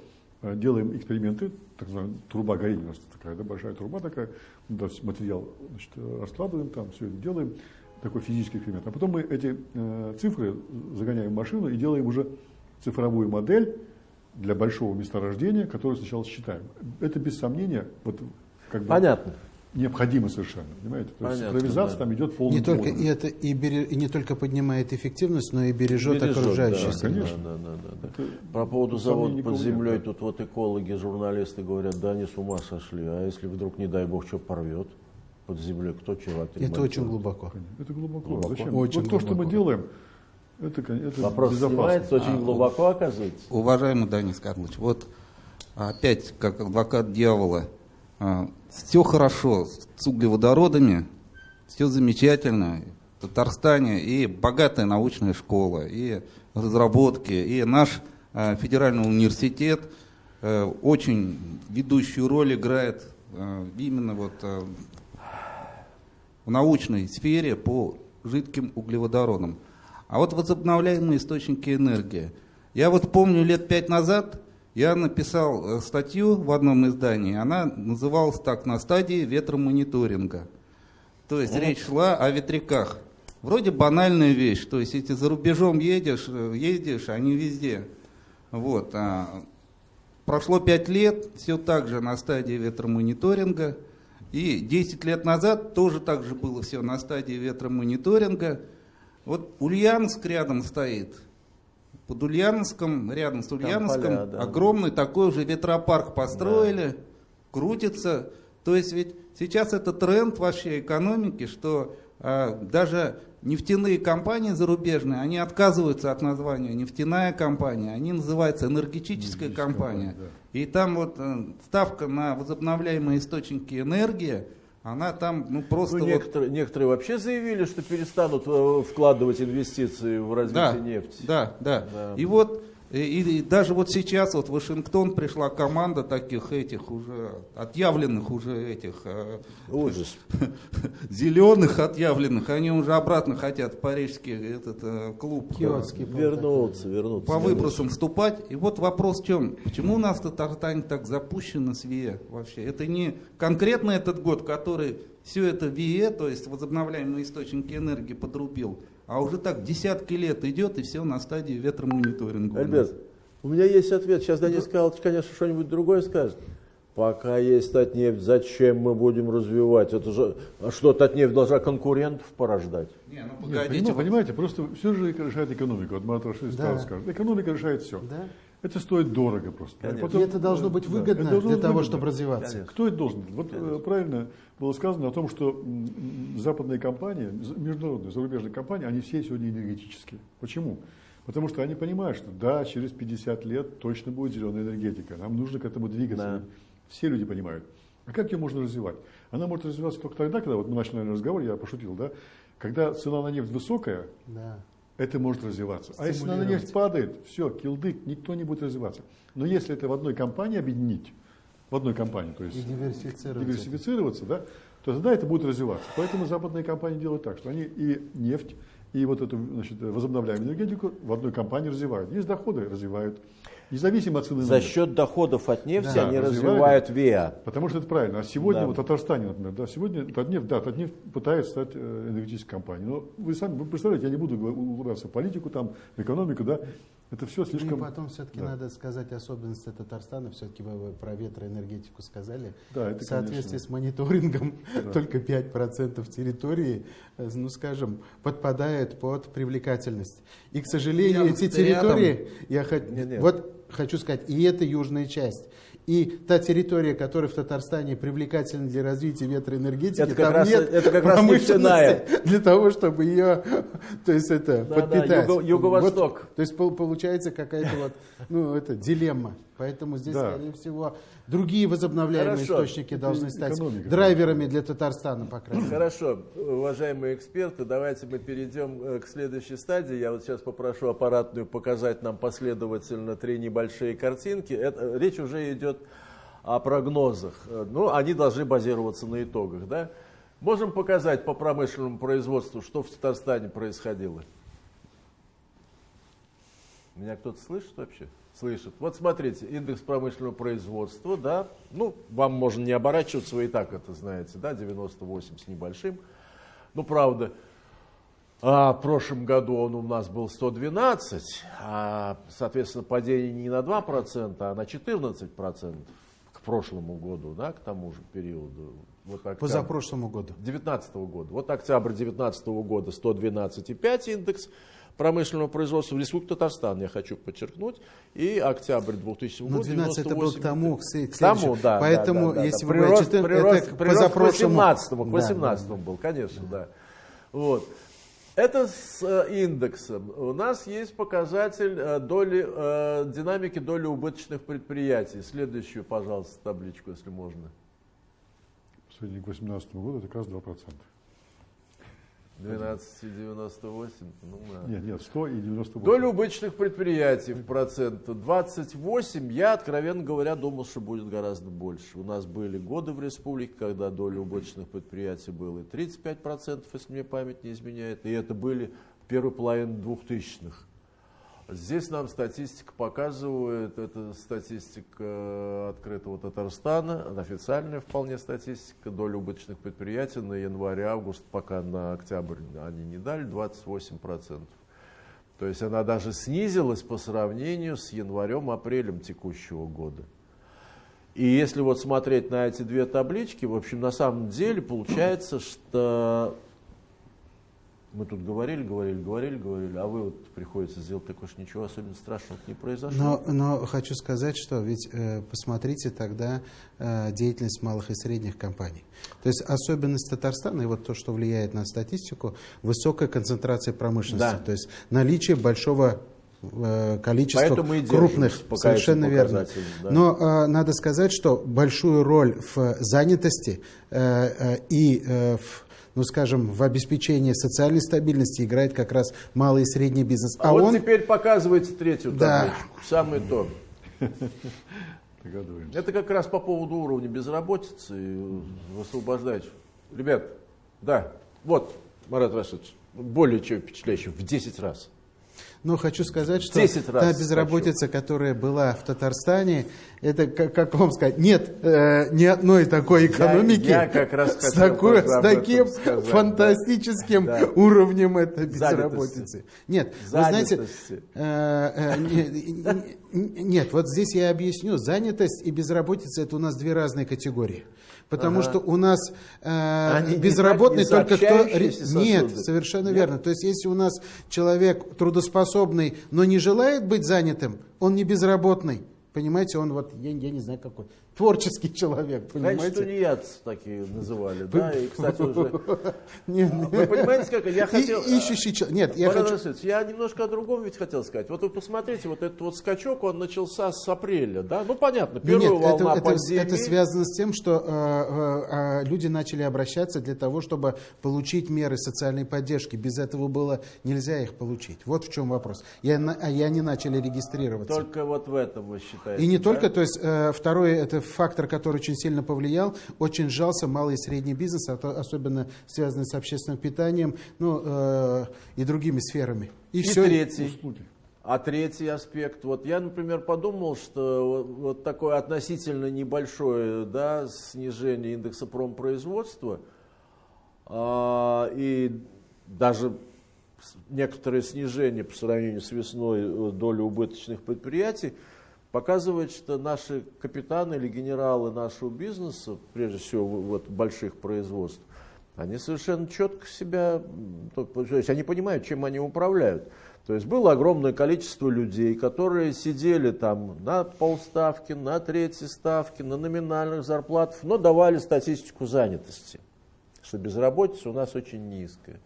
э, делаем эксперименты, так называемая труба горения, у нас такая да, большая труба такая, материал значит, раскладываем, там все это делаем, такой физический эксперимент. А потом мы эти э, цифры загоняем в машину и делаем уже цифровую модель для большого месторождения, которое сначала считаем. Это без сомнения вот, как бы Понятно. необходимо совершенно, понимаете? То есть Понятно, цифровизация да. там идет полным Не только, и это и, бере- и не только поднимает эффективность, но и бережет, Бережет, окружающую да, среду. конечно. Да, да, да, да. Это По поводу завода под нет, землей, да. тут вот экологи, журналисты говорят, да они с ума сошли, а если вдруг, не дай бог, что порвет под землей, кто чего Это очень глубоко. Это глубоко. Глубоко. Зачем? Очень вот то, что мы глубоко. делаем, это, это Вопрос снимается очень глубоко, оказывается. Уважаемый Данис Карлович, вот опять как адвокат дьявола, все хорошо с углеводородами, все замечательно. В Татарстане и богатая научная школа, и разработки, и наш а, федеральный университет э, очень ведущую роль играет именно вот в научной сфере по жидким углеводородам. А вот возобновляемые источники энергии. Я вот помню лет пять назад я написал э, статью в одном издании, она называлась так «На стадии ветромониторинга». То есть речь шла о ветряках. Вроде банальная вещь, то есть если за рубежом едешь, э, ездишь, они везде. Вот. а прошло пять лет, все так же на стадии ветромониторинга. И 10 лет назад тоже так же было все на стадии ветромониторинга. Вот Ульяновск рядом стоит. Под Ульяновском, рядом с Ульяновском, поля, да. огромный такой уже ветропарк построили, крутится. То есть ведь сейчас это тренд вообще экономики, что а, даже нефтяные компании зарубежные, они отказываются от названия нефтяная компания, они называются энергетическая компания. И там вот э, ставка на возобновляемые источники энергии, она там ну просто Ну, вот некоторые, некоторые вообще заявили, что перестанут э, вкладывать инвестиции в развитие да, нефти. Да, да, Да. И вот и, и даже вот сейчас вот в Вашингтон пришла команда таких этих уже отъявленных уже этих э, Ужас. зеленых отъявленных, они уже обратно хотят в парижский этот э, клуб э, Киотский Вернуться, вернуться. по выбросам вступать. И вот вопрос в чем? Почему у нас в Татарстане так запущено с ВИЭ вообще? Это не конкретно этот год, который все это ВИЭ, то есть возобновляемые источники энергии, подрубил, а уже так десятки лет идет и все на стадии ветромониторинга. у. Альберт, у меня есть ответ. Сейчас Денис Карлович, конечно, что-нибудь другое скажет. Пока есть Татнефть, зачем мы будем развивать? Это же, а что, Татнефть должна конкурентов порождать? Не, ну Нет, поним- понимаете, просто все же решает экономика. Вот Марат Рашидович Да. скажет. Экономика решает все. Да. Это стоит дорого просто. Конечно. И это должно быть да, выгодно это должно для быть того, выгодно. чтобы развиваться. Конечно. Кто это должен? Вот э, правильно было сказано о том, что западные компании, международные, зарубежные компании, они все сегодня энергетические. Почему? Потому что они понимают, что да, через 50 лет точно будет зеленая энергетика. Нам нужно к этому двигаться. Да. Все люди понимают. А как ее можно развивать? Она может развиваться только тогда, когда, вот мы начали разговор, я пошутил, да, когда цена на нефть высокая, Да. Это может развиваться. А если на нефть падает, все, килдык, никто не будет развиваться. Но если это в одной компании объединить, в одной компании, то есть И диверсифицировать. диверсифицироваться, да, то тогда это будет развиваться. Поэтому западные компании делают так, что они и нефть, и вот эту значит, возобновляемую энергетику в одной компании развивают. Есть доходы, развивают. Независимо от цены За счет доходов от нефти Да, они развивают. ВИА. Потому что это правильно. А сегодня, Да. вот в Татарстане, например, да, сегодня Татнефть, да, Татнефть пытается стать э, энергетической компанией. Но вы сами вы представляете, я не буду углубляться в политику, там, в экономику, да, это все Ну слишком... и потом все-таки да. надо сказать особенности Татарстана. Все-таки вы про ветроэнергетику сказали. Да, это, В соответствии конечно. с мониторингом Да. только 5% территории, э, ну скажем, подпадает под привлекательность. И, к сожалению, Рядом- эти территории, я хо- Не-не. вот хочу сказать, и это южная часть. И та территория, которая в Татарстане привлекательна для развития ветроэнергетики, Это как там раз- нет это как раз промышленности нефтяная. для того, чтобы ее, то есть это Да-да, подпитать. юго- юго-восток. Вот, то есть пол- получается какая-то вот, ну это дилемма. Поэтому здесь, Да. скорее всего, другие возобновляемые Хорошо. источники должны стать экономика. драйверами для Татарстана, по крайней мере. Хорошо, уважаемые эксперты, давайте мы перейдем э, к следующей стадии. Я вот сейчас попрошу аппаратную показать нам последовательно три небольшие картинки. Это, э, речь уже идет о прогнозах. Э, Ну, они должны базироваться на итогах, да? Можем показать по промышленному производству, что в Татарстане происходило? Меня кто-то слышит вообще? Слышит. Вот смотрите, индекс промышленного производства, да, ну, вам можно не оборачиваться, вы и так это знаете, да, 98 с небольшим. Ну, правда, а в прошлом году он у нас был 112, а, соответственно, падение не на 2%, а на 14% к прошлому году, да, к тому же периоду. Вот октябрь. Позапрошлому году. 2019 года. Вот октябрь 2019 года 112,5 индекс промышленного производства в Республике Татарстан, я хочу подчеркнуть, и октябрь 2000 Ну, года 12 это был к 98,5. тому, к к К тому, следующему. да. Поэтому, да, да, да, если да. вы прирост, говорите, это прирост, к прирост к позапрошлому. 18 к Да, 18 был, конечно, да. Вот. Это с э, индексом. У нас есть показатель э, доли, э, динамики доли убыточных предприятий. Следующую, пожалуйста, табличку, если можно. Средний к 2018 году это как раз 2%. 12,98. Ну, да. Нет, нет, 100 и 98. Доля убыточных предприятий в процент 28. Я, откровенно говоря, думал, что будет гораздо больше. У нас были годы в республике, когда доля убыточных предприятий была и 35%, если мне память не изменяет. И это были первой половине 2000-х. Здесь нам статистика показывает, это статистика э, открытого Татарстана, официальная вполне статистика, доля убыточных предприятий на январь-август, пока на октябрь они не дали, 28%. То есть она даже снизилась по сравнению с январем-апрелем текущего года. И если вот смотреть на эти две таблички, в общем, на самом деле получается, что мы тут говорили, говорили, говорили, говорили, а вы вот приходится сделать такое, что ничего особенно страшного не произошло. Но, но хочу сказать, что ведь э, посмотрите тогда э, деятельность малых и средних компаний. То есть особенность Татарстана, и вот то, что влияет на статистику, высокая концентрация промышленности. Да. То есть наличие большого э, количества Поэтому и держимся крупных, совершенно верно. да. Но э, надо сказать, что большую роль в занятости э, э, и э, в ну, скажем, в обеспечении социальной стабильности играет как раз малый и средний бизнес. А, А, вот он теперь показывайте третью Да. табличку. Самый то. Это как раз по поводу уровня безработицы и высвобождать. Ребят, да, вот, Марат Рашидович, более чем впечатляющий, в 10 раз. Но хочу сказать, что 10 раз та безработица, которая была в Татарстане, это, как, как вам сказать, нет э, ни одной такой экономики я как раз с, такой, с таким сказать, фантастическим Да. уровнем этой Занятости. безработицы. Нет, вы знаете, Занятости. э, э, не- не- нет, вот здесь я объясню. Занятость и безработица это у нас две разные категории. Потому что у нас э, Они безработный не только кто... сообщающиеся Нет, сосуды. совершенно верно. То есть если у нас человек трудоспособный, но не желает быть занятым, он не безработный. Понимаете, он вот, я, я не знаю какой, творческий человек, Раньше понимаете? тунеядцы такие называли, да, и, кстати, уже... Не- Вы понимаете, как я И- хотел... ищущий чел- Нет, я хочу... Я немножко о другом ведь хотел сказать. Вот вы посмотрите, вот этот вот скачок, он начался с апреля, да? Ну, понятно, первая Нет, волна это, это, пандемии. это связано с тем, что э, э, э, люди начали обращаться для того, чтобы получить меры социальной поддержки. Без этого было нельзя их получить. Вот в чем вопрос. Я, а я не начали регистрироваться. Только вот в этом вы считаете. И не да? только, то есть э, второй это фактор, который очень сильно повлиял, очень сжался малый и средний бизнес, а особенно связанный с общественным питанием, ну э, и другими сферами. И, И все. третий. А третий аспект, вот я, например, подумал, что вот- вот такое относительно небольшое да, снижение индекса промпроизводства а, и даже некоторое снижение по сравнению с весной э, доли убыточных предприятий показывает, что наши капитаны или генералы нашего бизнеса, прежде всего вот больших производств, они совершенно четко себя, то то есть они понимают, чем они управляют. То есть было огромное количество людей, которые сидели там на полставки, на третьей ставке, на номинальных зарплатах, но давали статистику занятости, что безработица у нас очень низкая.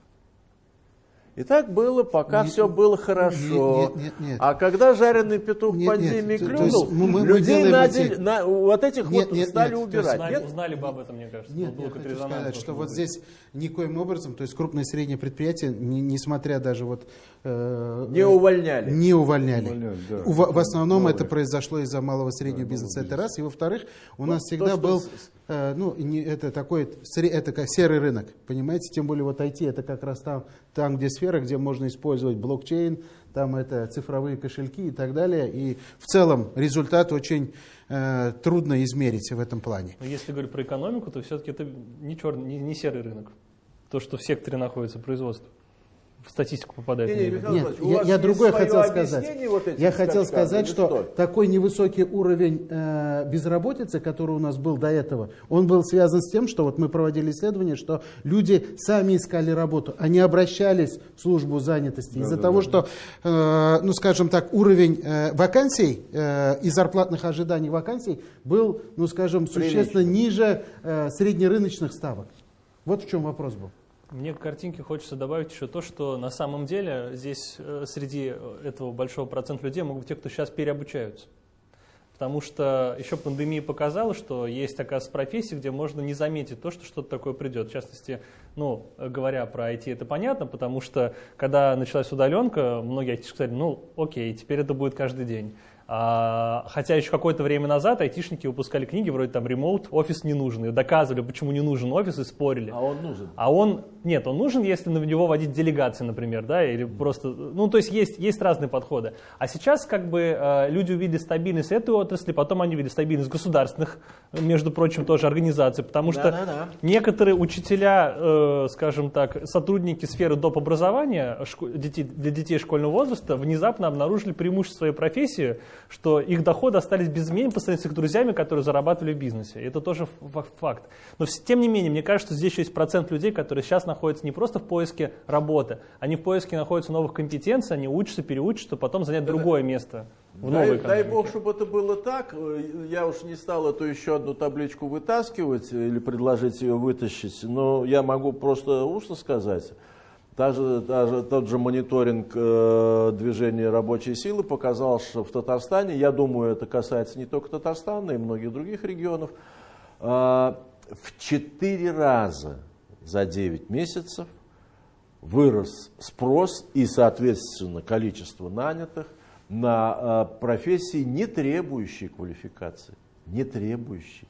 И так было, пока Нет, все было хорошо. нет, нет, нет. А когда жареный петух Нет, пандемии нет, то- то клюнул, есть мы- мы людей делаем надели- эти- на- вот этих Нет, вот нет, стали нет, убирать. Узнали, Нет? узнали бы об этом, мне кажется. Нет, Был я хочу сказать, что вот быть. здесь никоим образом, то есть крупные и средние предприятия, не- несмотря даже вот... э, Не увольняли. Не увольняли. Увольняли, да. У- В, основном Малый. это произошло из-за малого и среднего бизнеса. Это раз. И во-вторых, у нас то, всегда что был, э, ну, не- это такой, это как серый рынок, понимаете? Тем более вот IT это как раз там, там, где сфера, где можно использовать блокчейн, там это цифровые кошельки и так далее. И в целом результат очень э, трудно измерить в этом плане. Но если говорить про экономику, то все-таки это не, черный, не, не серый рынок. То, что в секторе находится производство. В статистику попадает. Или нет. Михаил Нет, я, вас я другое хотел сказать. вот этим Я хотел сказать, или что, такой невысокий уровень э, безработицы, который у нас был до этого, он был связан с тем, что вот мы проводили исследование, что люди сами искали работу, они обращались в службу занятости из-за того, что, э, ну скажем так, уровень э, вакансий э, и зарплатных ожиданий вакансий был, ну скажем, существенно ниже э, среднерыночных ставок. Вот в чем вопрос был. Мне к картинке хочется добавить еще то, что на самом деле здесь э, среди этого большого процента людей могут быть те, кто сейчас переобучаются. Потому что еще пандемия показала, что есть такая профессия, где можно не заметить то, что что-то такое придет. В частности, ну, э, говоря про IT, это понятно, потому что когда началась удаленка, многие айтишники сказали, ну, окей, теперь это будет каждый день. А, хотя еще какое-то время назад айтишники выпускали книги вроде там «Ремоут», «Офис не нужен», и доказывали, почему не нужен офис, и спорили. А он нужен. А он, нет, он нужен, если на него водить делегации, например, да, или просто, ну, то есть есть, есть разные подходы. А сейчас как бы э, люди увидели стабильность этой отрасли, потом они увидели стабильность государственных, между прочим, тоже организаций, потому что некоторые учителя, э, скажем так, сотрудники сферы доп. образования шко- детей, для детей школьного возраста внезапно обнаружили преимущество своей профессии, что их доходы остались без изменений по сравнению с их друзьями, которые зарабатывали в бизнесе. Это тоже факт. Но тем не менее, мне кажется, что здесь еще есть процент людей, которые сейчас находятся не просто в поиске работы, они в поиске находятся новых компетенций, они учатся, переучатся, чтобы потом занять другое место в Дай, новой дай экономике. бог, чтобы это было так. Я уж не стал эту еще одну табличку вытаскивать или предложить ее вытащить, но я могу просто устно сказать. Та же, та же- тот же мониторинг э, движения рабочей силы показал, что в Татарстане, я думаю, это касается не только Татарстана, и многих других регионов, э, в четыре раза за 9 месяцев вырос спрос и, соответственно, количество нанятых на э, профессии, не требующие квалификации. Не требующие.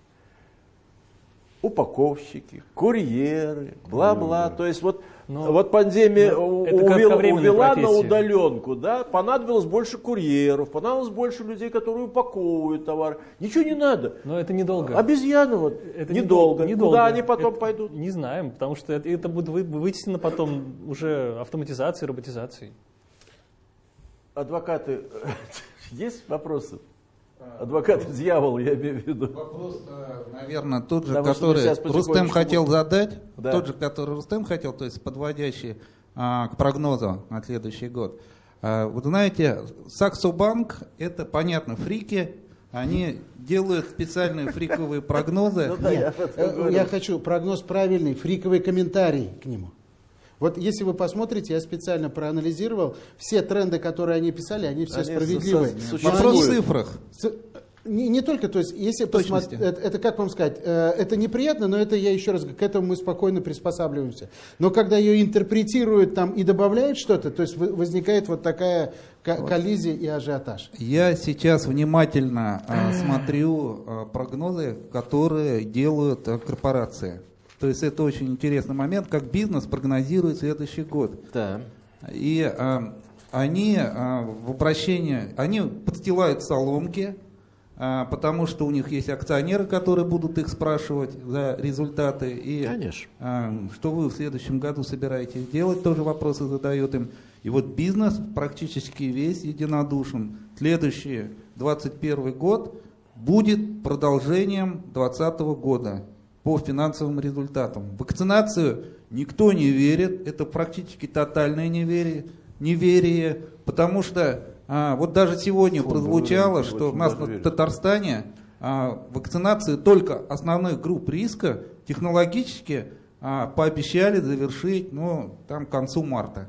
упаковщики, курьеры, бла-бла. То есть вот, Но вот пандемия ну, у- это увела, увела на удаленку, да, понадобилось больше курьеров, понадобилось больше людей, которые упаковывают товар. Ничего не надо. Но это недолго. Обезьяны вот, Это недолго. недолго. Куда они потом Это пойдут? Не знаем, потому что это, это будет вы- вытеснено потом уже автоматизацией, роботизацией. Адвокаты, есть вопросы? Адвокаты дьявола, я имею в виду. Вопрос, наверное, тот же, Потому который Рустем хотел задать, Да. тот же, который Рустем хотел, то есть подводящий а, к прогнозу на следующий год. А, вот знаете, Саксо Банк, это понятно, фрики, они делают специальные фриковые прогнозы. Ну я Э. Я хочу прогноз правильный, фриковый комментарий к нему. Вот если вы посмотрите, я специально проанализировал, все тренды, которые они писали, они все Они справедливы. со- со- Но Вопрос в цифрах. Не, не только, то есть, если посмотреть, это, это как вам сказать, э, это неприятно, но это я еще раз говорю, к этому мы спокойно приспосабливаемся. Но когда ее интерпретируют там и добавляют что-то, то есть возникает вот такая ко- коллизия и ажиотаж. Я сейчас внимательно а, смотрю а, прогнозы, которые делают корпорации. То есть это очень интересный момент, как бизнес прогнозирует следующий год. Да. И а, они а, в обращении, они подстилают соломки, а, потому что у них есть акционеры, которые будут их спрашивать за результаты. И Конечно. а, что вы в следующем году собираетесь делать, тоже вопросы задают им. И вот бизнес практически весь единодушен. Следующий 21 год будет продолжением 2020 года по финансовым результатам. Вакцинацию никто не верит, это практически тотальное неверие, неверие потому что а, вот даже сегодня Фу, прозвучало, что у нас на. Татарстане а, вакцинации только основных групп риска технологически а, пообещали завершить, ну, там к концу марта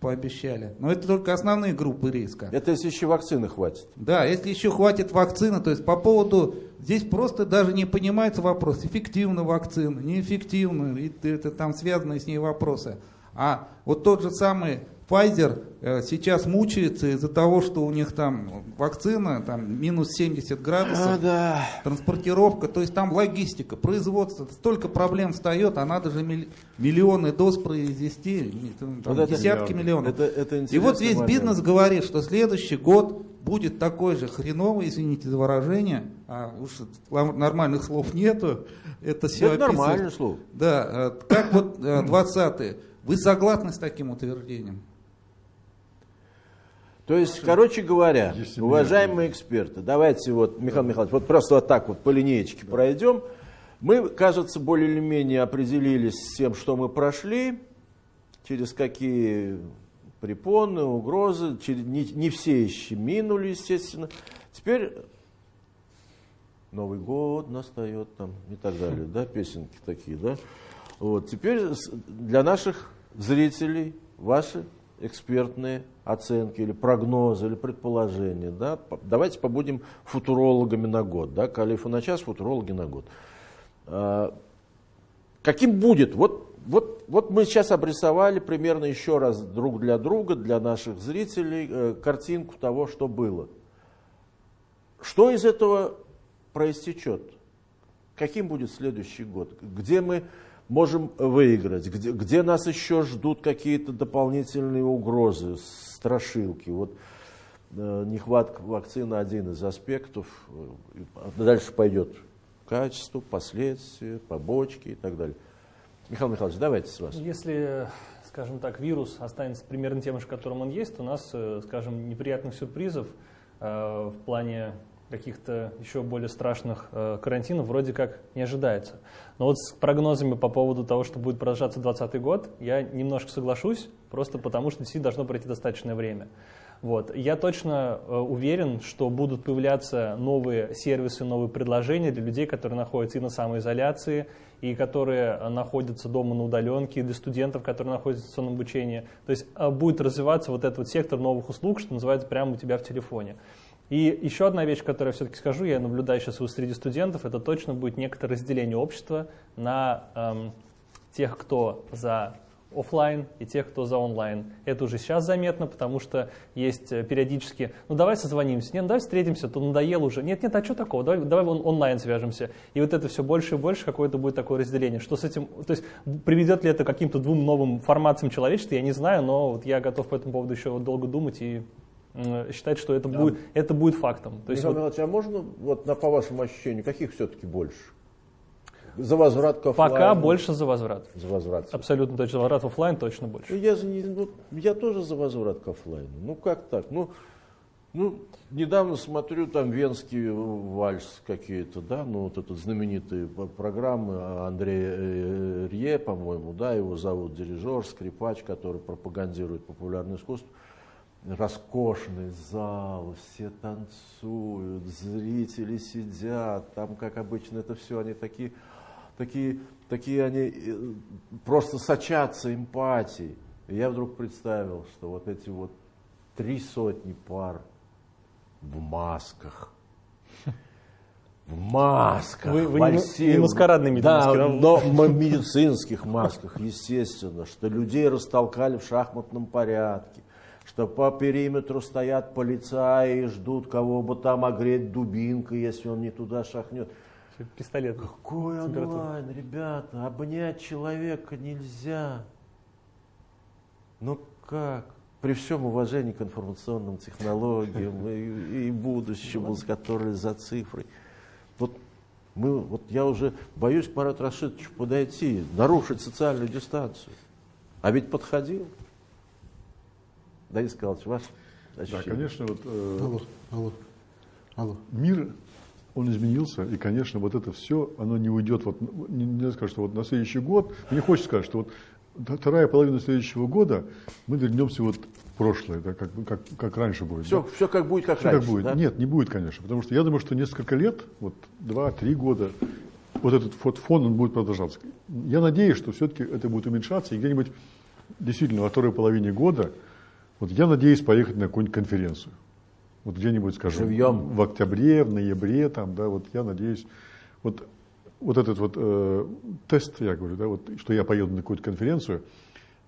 пообещали. Но это только основные группы риска. Это если еще вакцины хватит. Да, если еще хватит вакцины, то есть по поводу, здесь просто даже не понимается вопрос, эффективна вакцина, неэффективна, и это там связанные с ней вопросы. А вот тот же самый Pfizer э, сейчас мучается из-за того, что у них там вакцина, там минус 70 градусов, да. транспортировка, то есть там логистика, производство, столько проблем встает, а надо же милли- миллионы доз произвести, там Вот десятки миллионов. Это, это И вот весь момент. бизнес говорит, что следующий год будет такой же хреновый, извините за выражение, а уж нормальных слов нету, это все Это нормальное слово. Да, э, как вот 20 Вы согласны с таким утверждением? То есть, короче говоря, Если уважаемые эксперты, давайте вот, Михаил Михайлович, вот просто вот так вот по линеечке пройдем. Мы, кажется, более или менее определились с тем, что мы прошли, через какие препоны, угрозы, не, все еще минули, естественно. Теперь Новый год настает там и так далее, да, песенки такие, да. Вот, теперь для наших зрителей ваши экспертные оценки или прогнозы, или предположения, да, давайте побудем футурологами на год, да, Калифа на час, футурологи на год. А, Каким будет? Вот, вот, вот мы сейчас обрисовали примерно еще раз друг для друга, для наших зрителей, э, картинку того, что было. Что из этого проистечет? Каким будет следующий год? Где мы можем выиграть? Где, где нас еще ждут какие-то дополнительные угрозы, страшилки? Вот э, нехватка вакцины один из аспектов. Э, Дальше пойдет качество, последствия, побочки и так далее. Михаил Михайлович, давайте с вас. Если, скажем так, вирус останется примерно тем же, которым он есть, у нас, э, скажем, неприятных сюрпризов э, в плане каких-то еще более страшных э, карантинов вроде как не ожидается. Но вот с прогнозами по поводу того, что будет продолжаться 2020 год, я немножко соглашусь, просто потому что действительно должно пройти достаточное время. Вот. Я точно уверен, что будут появляться новые сервисы, новые предложения для людей, которые находятся и на самоизоляции, и которые э, находятся дома на удаленке, и для студентов, которые находятся в дистанционном обучении. То есть э, будет развиваться вот этот вот сектор новых услуг, что называется, прямо у тебя в телефоне. И еще одна вещь, которую я все-таки скажу, я наблюдаю сейчас среди студентов, это точно будет некоторое разделение общества на эм, тех, кто за офлайн и тех, кто за онлайн. Это уже сейчас заметно, потому что есть э, периодически, ну давай созвонимся, нет, ну давай встретимся, то надоело уже. Нет, нет, а что такого, давай, давай он, онлайн свяжемся. И вот это все больше и больше какое-то будет такое разделение. Что с этим, то есть приведет ли это к каким-то двум новым формациям человечества, я не знаю, но вот я готов по этому поводу еще долго думать и считать, что это, будет, это будет фактом. То есть Михаил вот Михайлович, а можно, вот на, по вашему ощущению, каких все-таки больше? За возврат к оффлайну? пока больше за возврат. За возврат. Абсолютно точно. Возврат в офлайн точно больше. Я ну, я тоже за возврат к оффлайну. Ну как так? Ну, ну, недавно смотрю там венский вальс какие-то, да, ну вот этот знаменитые п- программы Андрея э, Рье, по-моему, да, его зовут дирижер, скрипач, который пропагандирует популярное искусство. Роскошный зал, все танцуют, зрители сидят, там, как обычно, это все, они такие, такие, такие они э, просто сочатся эмпатией. И я вдруг представил, что вот эти вот три сотни пар в масках, в масках, Вы- вы вальсируют. не маскарадными да, да? но в медицинских масках, естественно, что людей растолкали в шахматном порядке, что по периметру стоят полицаи и ждут кого бы там огреть дубинкой, если он не туда шахнет. Пистолет. Какой онлайн, ребята, обнять человека нельзя. Ну как? При всем уважении к информационным технологиям и, и будущему, с которой за цифрой. Вот мы, вот я уже боюсь к Марату Рашидовичу подойти, нарушить социальную дистанцию. А ведь подходил. Денис Николаевич, ваш Да, конечно, вот э, Алло, алло, алло. мир, он изменился, и, конечно, вот это все, оно не уйдет, вот, не- нельзя сказать, что вот на следующий год, мне хочется сказать, что вот вторая половина следующего года мы вернемся вот в прошлое, да, как, как, как раньше будет. Все, да. все как будет, как Всё раньше. как будет. да? Нет, не будет, конечно, потому что я думаю, что несколько лет, вот два-три года, вот этот вот фон, он будет продолжаться. Я надеюсь, что все-таки это будет уменьшаться, и где-нибудь действительно во второй половине года, вот я надеюсь поехать на какую-нибудь конференцию. Вот где-нибудь, скажем, Живьем. в октябре, в ноябре, там, да, вот я надеюсь, вот, вот этот вот э, тест, я говорю, да, вот, что я поеду на какую-то конференцию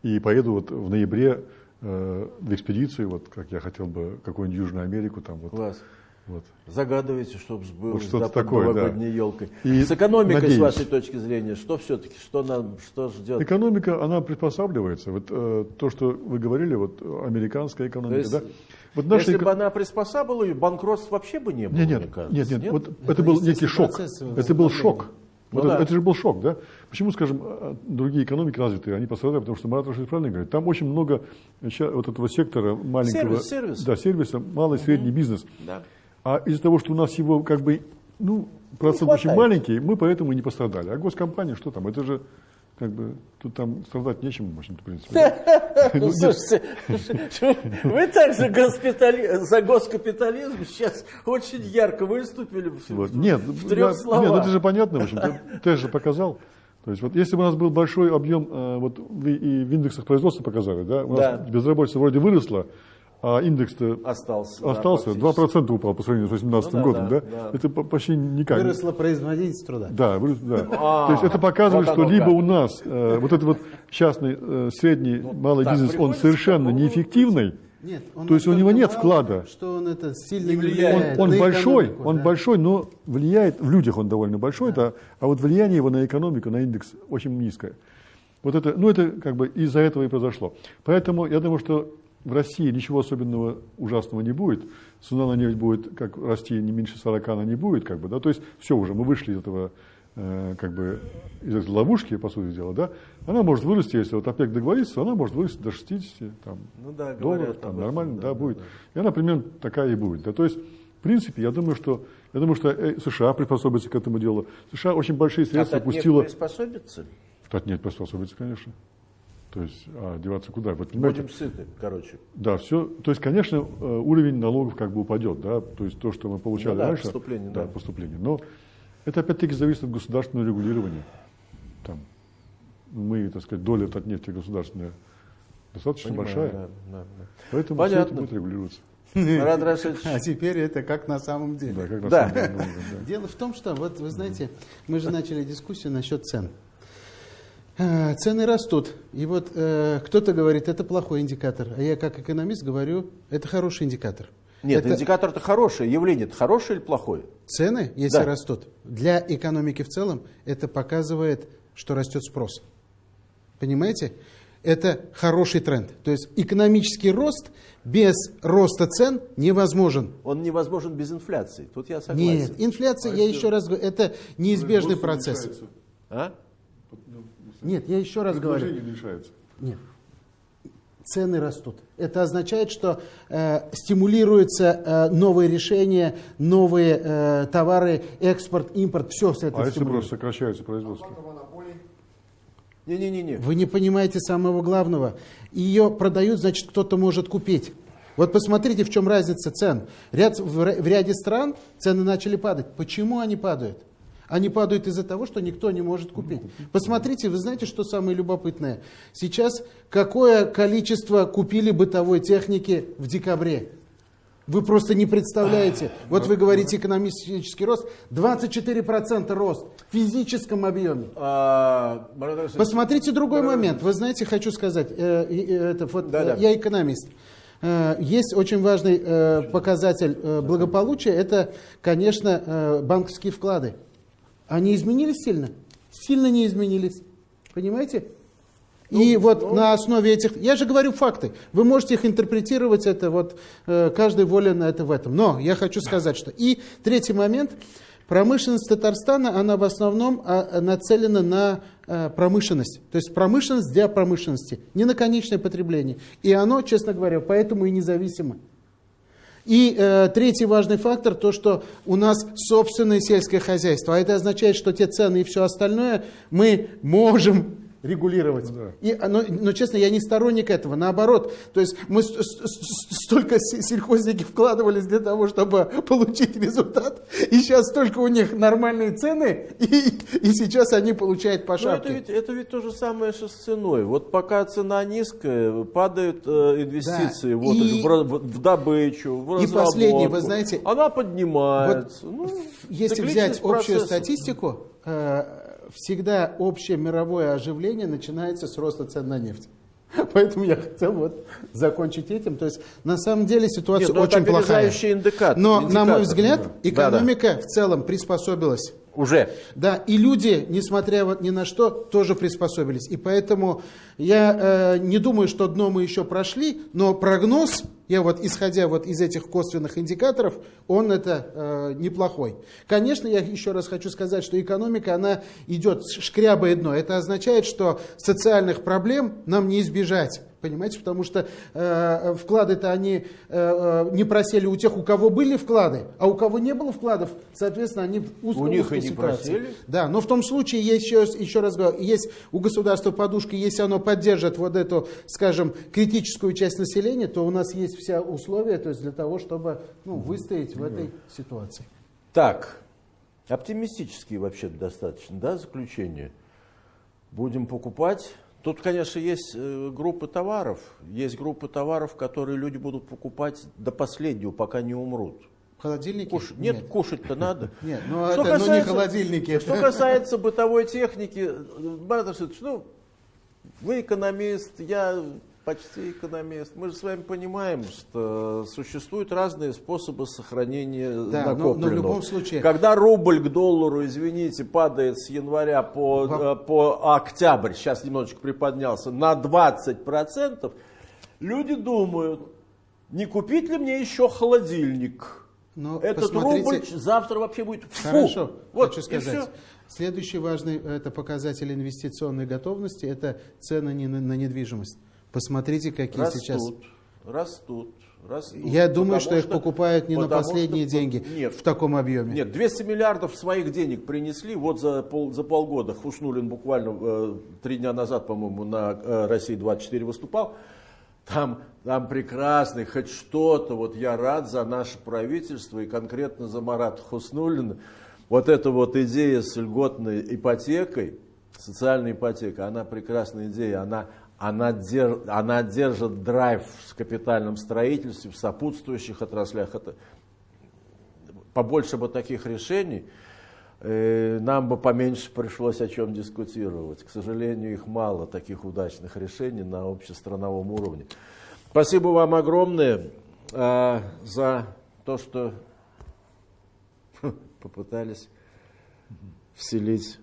и поеду вот в ноябре э, в экспедицию, вот как я хотел бы какую-нибудь Южную Америку, там вот, Класс. Вот. Загадывайте, чтобы сбылось Вот что-то да, под такое, да. новогодней елкой. И с экономикой, надеюсь. с вашей точки зрения, что все-таки, что нам, что ждет? Экономика, она приспосабливается. Вот э, то, что вы говорили, вот американская экономика, То есть, да? Вот наша Если эко- бы она приспосабливала, ее, банкротств вообще бы не было, Нет, мне нет, кажется. нет, нет, вот Это это, был некий шок. Это был шок. Вот Ну это, да. это же был шок, да? Почему, скажем, э, другие экономики развитые, они пострадали, потому что Марат Рашид правильно говорит, там очень много вот этого сектора маленького, Сервис, сервис. да, сервиса, малый, средний бизнес. Да. А из-за того, что у нас его как бы, ну, процент очень маленький, мы поэтому и не пострадали. А госкомпания, что там, это же как бы, тут там страдать нечем, в общем-то, в принципе. Ну, Ну, нет, слушайте, вы также за госкапитализм сейчас очень ярко выступили Вот. Нет, в я- трех нет, словах. это же понятно, в общем, ты, ты же показал. То есть вот если бы у нас был большой объем, э, вот вы и в индексах производства показали, да, у нас Да. безработица вроде выросла, а индекс-то Остался. да, остался, фактически. 2% упал по сравнению с 2018 Ну да, годом, да, да, да. Это по- почти никак. Выросла производительность труда. Да, вырос, да. А, То есть это показывает, вот что либо как. у нас э, вот этот вот частный, э, средний, малый так, бизнес, он совершенно неэффективный, Нет, он То есть у него нет вклада. Что он это сильно Не влияет. он на большой, экономику, он да. большой, но влияет, в людях он довольно большой, да. а вот влияние его на экономику, на индекс очень низкое. Вот это, ну это как бы из-за этого и произошло. Поэтому я думаю, что в России ничего особенного ужасного не будет. Цена на нефть будет как расти не меньше 40, она не будет, как бы, да. То есть все уже, мы вышли из этого э, как бы из этой ловушки, по сути дела, да. Она может вырасти, если вот ОПЕК договорится, она может вырасти до 60, там, Ну да, долларов, там, этом, нормально, да, да, да, будет. да. И она примерно такая и будет. Да. То есть, в принципе, я думаю, что, я думаю, что э, США приспособится к этому делу. США очень большие средства А пустила. приспособится? Татнефть приспособится, конечно. То есть, а деваться куда? Вот, Будем сыты, короче. да, все. То есть, конечно, э, уровень налогов как бы упадет, да. То есть то, что мы получали Ну да, раньше. поступление, да. поступление. Но это опять-таки зависит от государственного регулирования. Там мы, так сказать, доля Татнефти государственная достаточно Понимаю, большая. да, да, да. Поэтому все это Понятно. будет регулироваться. Марат Рашидович, А теперь это как на самом деле. Да, как на Да. самом деле да. Дело в том, что, вот вы знаете, мы же начали дискуссию насчет цен. А, Цены растут. И вот э, кто-то говорит, это плохой индикатор. А я как экономист говорю, это хороший индикатор. Нет, Это индикатор-то хороший, явление-то хорошее или плохое? Цены, если Да. растут, для экономики в целом, это показывает, что растет спрос. Понимаете? Это хороший тренд. То есть экономический рост без роста цен невозможен. Он невозможен без инфляции. Тут я согласен. Нет, инфляция, я еще раз говорю, это неизбежный процесс. А? Нет, я еще раз говорю. Предложение уменьшается. Нет. Цены растут. Это означает, что э, стимулируются э, новые решения, новые э, товары, экспорт, импорт, все с А этого если просто сокращается производство? Не-не-не. Вы не понимаете самого главного. Ее продают, значит, кто-то может купить. Вот посмотрите, в чем разница цен. Ряд, в, в ряде стран цены начали падать. Почему они падают? Они падают из-за того, что никто не может купить. Посмотрите, вы знаете, что самое любопытное? Сейчас какое количество купили бытовой техники в декабре? Вы просто не представляете. Вот вы говорите экономический рост. 24% рост в физическом объеме. А, Посмотрите другой момент. Вы знаете, хочу сказать, э, это вот, э, я экономист. Э, Есть очень важный показатель благополучия, это, конечно, банковские вклады. Они изменились сильно? Сильно не изменились. Понимаете? И вот на основе этих, я же говорю факты, вы можете их интерпретировать, это вот э, каждый волен это в этом. Но я хочу сказать, что и третий момент, промышленность Татарстана, она в основном а, нацелена на э, промышленность, то есть промышленность для промышленности, не на конечное потребление. И оно, честно говоря, поэтому и независимо. И э, третий важный фактор, то, что у нас собственное сельское хозяйство. А это означает, что те цены и все остальное мы можем регулировать. И, а, но, но, честно, я не сторонник этого, наоборот. То есть мы столько се- сельхозники вкладывались для того, чтобы получить результат, и сейчас только у них нормальные цены, и, и сейчас они получают по Ну, это, шапке. ведь, это ведь то же самое, что с ценой. Вот пока цена низкая, падают э, инвестиции Да. вот, И- в, в- в добычу, в И последнее, вы знаете, Она поднимается. Ну, Если взять общую процесса. статистику, э, всегда общее мировое оживление начинается с роста цен на нефть. Поэтому я хотел вот закончить этим. То есть на самом деле ситуация Нет, ну, очень плохая. индикатор, Но, на мой взгляд, да. экономика в целом приспособилась. Уже. Да, и люди, несмотря вот ни на что, тоже приспособились. И поэтому я э, не думаю, что дно мы еще прошли, но прогноз, я вот исходя вот из этих косвенных индикаторов, он это э, неплохой. Конечно, я еще раз хочу сказать, что экономика, она идет шкрябое дно. Это означает, что социальных проблем нам не избежать. Понимаете, потому что э, вклады-то они э, э, не просели у тех, у кого были вклады, а у кого не было вкладов, соответственно, они в узкой, У них узкой и не ситуации. просели. Да, но в том случае, еще, еще раз говорю, есть у государства подушки, если оно поддержит вот эту, скажем, критическую часть населения, то у нас есть все условия то есть для того, чтобы ну, выстоять в этой ситуации. Так, оптимистические вообще достаточно, да, заключение. Будем покупать. Тут, конечно, есть э, группы товаров. Есть группы товаров, которые люди будут покупать до последнего, пока не умрут. Холодильники? Куш- Нет, кушать-то надо. Нет, ну Что это ну, не касается- холодильники. Что касается бытовой техники, э, Марат Рашидович, ну, вы экономист, я почти экономист. Мы же с вами понимаем, что существуют разные способы сохранения Да, но- но в накопленного. любом случае- Когда рубль к доллару, извините, падает с января по, Во- э, по октябрь, сейчас немножечко приподнялся, на 20%, люди думают, не купить ли мне еще холодильник? Но Этот посмотрите- рубль завтра вообще будет фу. Хорошо, Вот, хочу сказать. всё. Следующий важный это показатель инвестиционной готовности, это цены на недвижимость. Посмотрите, какие Растут, сейчас. растут, растут. Я думаю, Потому что их покупают не на последние что- деньги Нет, в таком объеме. нет, 200 миллиардов своих денег принесли. Вот за, пол, за полгода Хуснулин буквально э, три дня назад, по-моему, на э, России-24 выступал. Там, там прекрасный, хоть что-то. Вот я рад за наше правительство и конкретно за Марата Хуснулина. Вот эта вот идея с льготной ипотекой, социальной ипотекой, она прекрасная идея. Она, она, дер- она держит драйв в капитальном строительстве, в сопутствующих отраслях. Это побольше бы таких решений. э, нам бы поменьше пришлось о чем дискутировать. К сожалению, их мало, таких удачных решений на общестрановом уровне. Спасибо вам огромное э, за то, что попытались вселить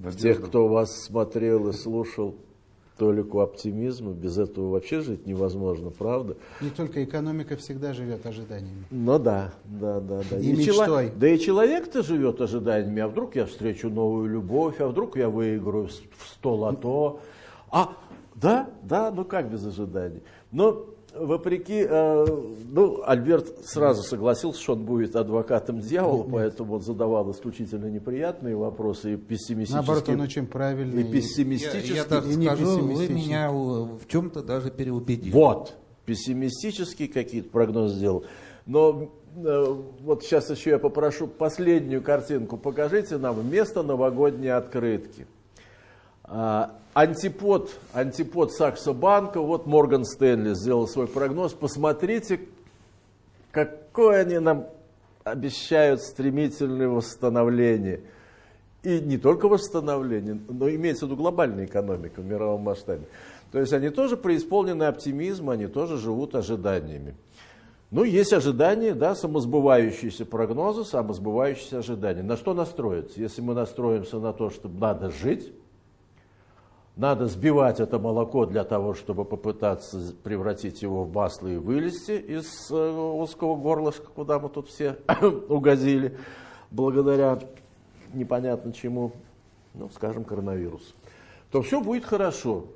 в тех, кто вас смотрел и слушал, толику оптимизма. Без этого вообще жить невозможно, правда? Не только экономика всегда живет ожиданиями. Ну да, да, да, да. И мечтой. чело- Да и человек-то живет ожиданиями. А вдруг я встречу новую любовь, а вдруг я выиграю в 100 лото. А, да, да, ну как без ожиданий. Но вопреки, э, ну, Альберт сразу согласился, что он будет адвокатом дьявола, поэтому он задавал исключительно неприятные вопросы и пессимистические. Наоборот, он очень правильный. и пессимистические. Я, я так и не скажу, вы меня в чем-то даже переубедили. Вот, пессимистические какие-то прогнозы сделал. Но э, вот сейчас еще я попрошу последнюю картинку. Покажите нам вместо новогодней открытки. А, антипод, антипод Саксо Банка, вот Морган Стэнли сделал свой прогноз. Посмотрите, какое они нам обещают стремительное восстановление. И не только восстановление, но имеется в виду глобальная экономика в мировом масштабе. То есть они тоже преисполнены оптимизма, они тоже живут ожиданиями. Ну, есть ожидания, да, самосбывающиеся прогнозы, самосбывающиеся ожидания. На что настроиться? Если мы настроимся на то, что надо жить, надо сбивать это молоко для того, чтобы попытаться превратить его в масло и вылезти из э, узкого горлышка, куда мы тут все угодили, благодаря непонятно чему, ну, скажем, коронавирусу, то все будет хорошо,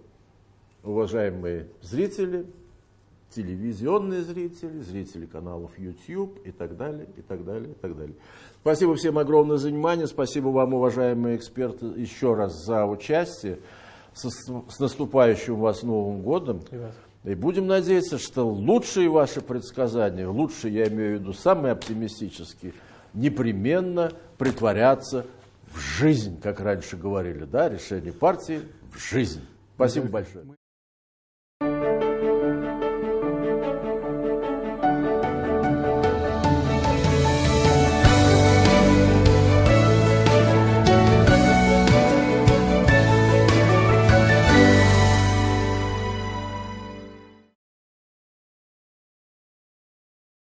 уважаемые зрители, телевизионные зрители, зрители каналов YouTube и так далее, и так далее, и так далее. Спасибо всем огромное за внимание, спасибо вам, уважаемые эксперты, еще раз за участие. С, с наступающим вас Новым годом. И будем надеяться, что лучшие ваши предсказания, лучшие, я имею в виду самые оптимистические, непременно притворятся в жизнь, как раньше говорили, да, решение партии в жизнь. Спасибо большое.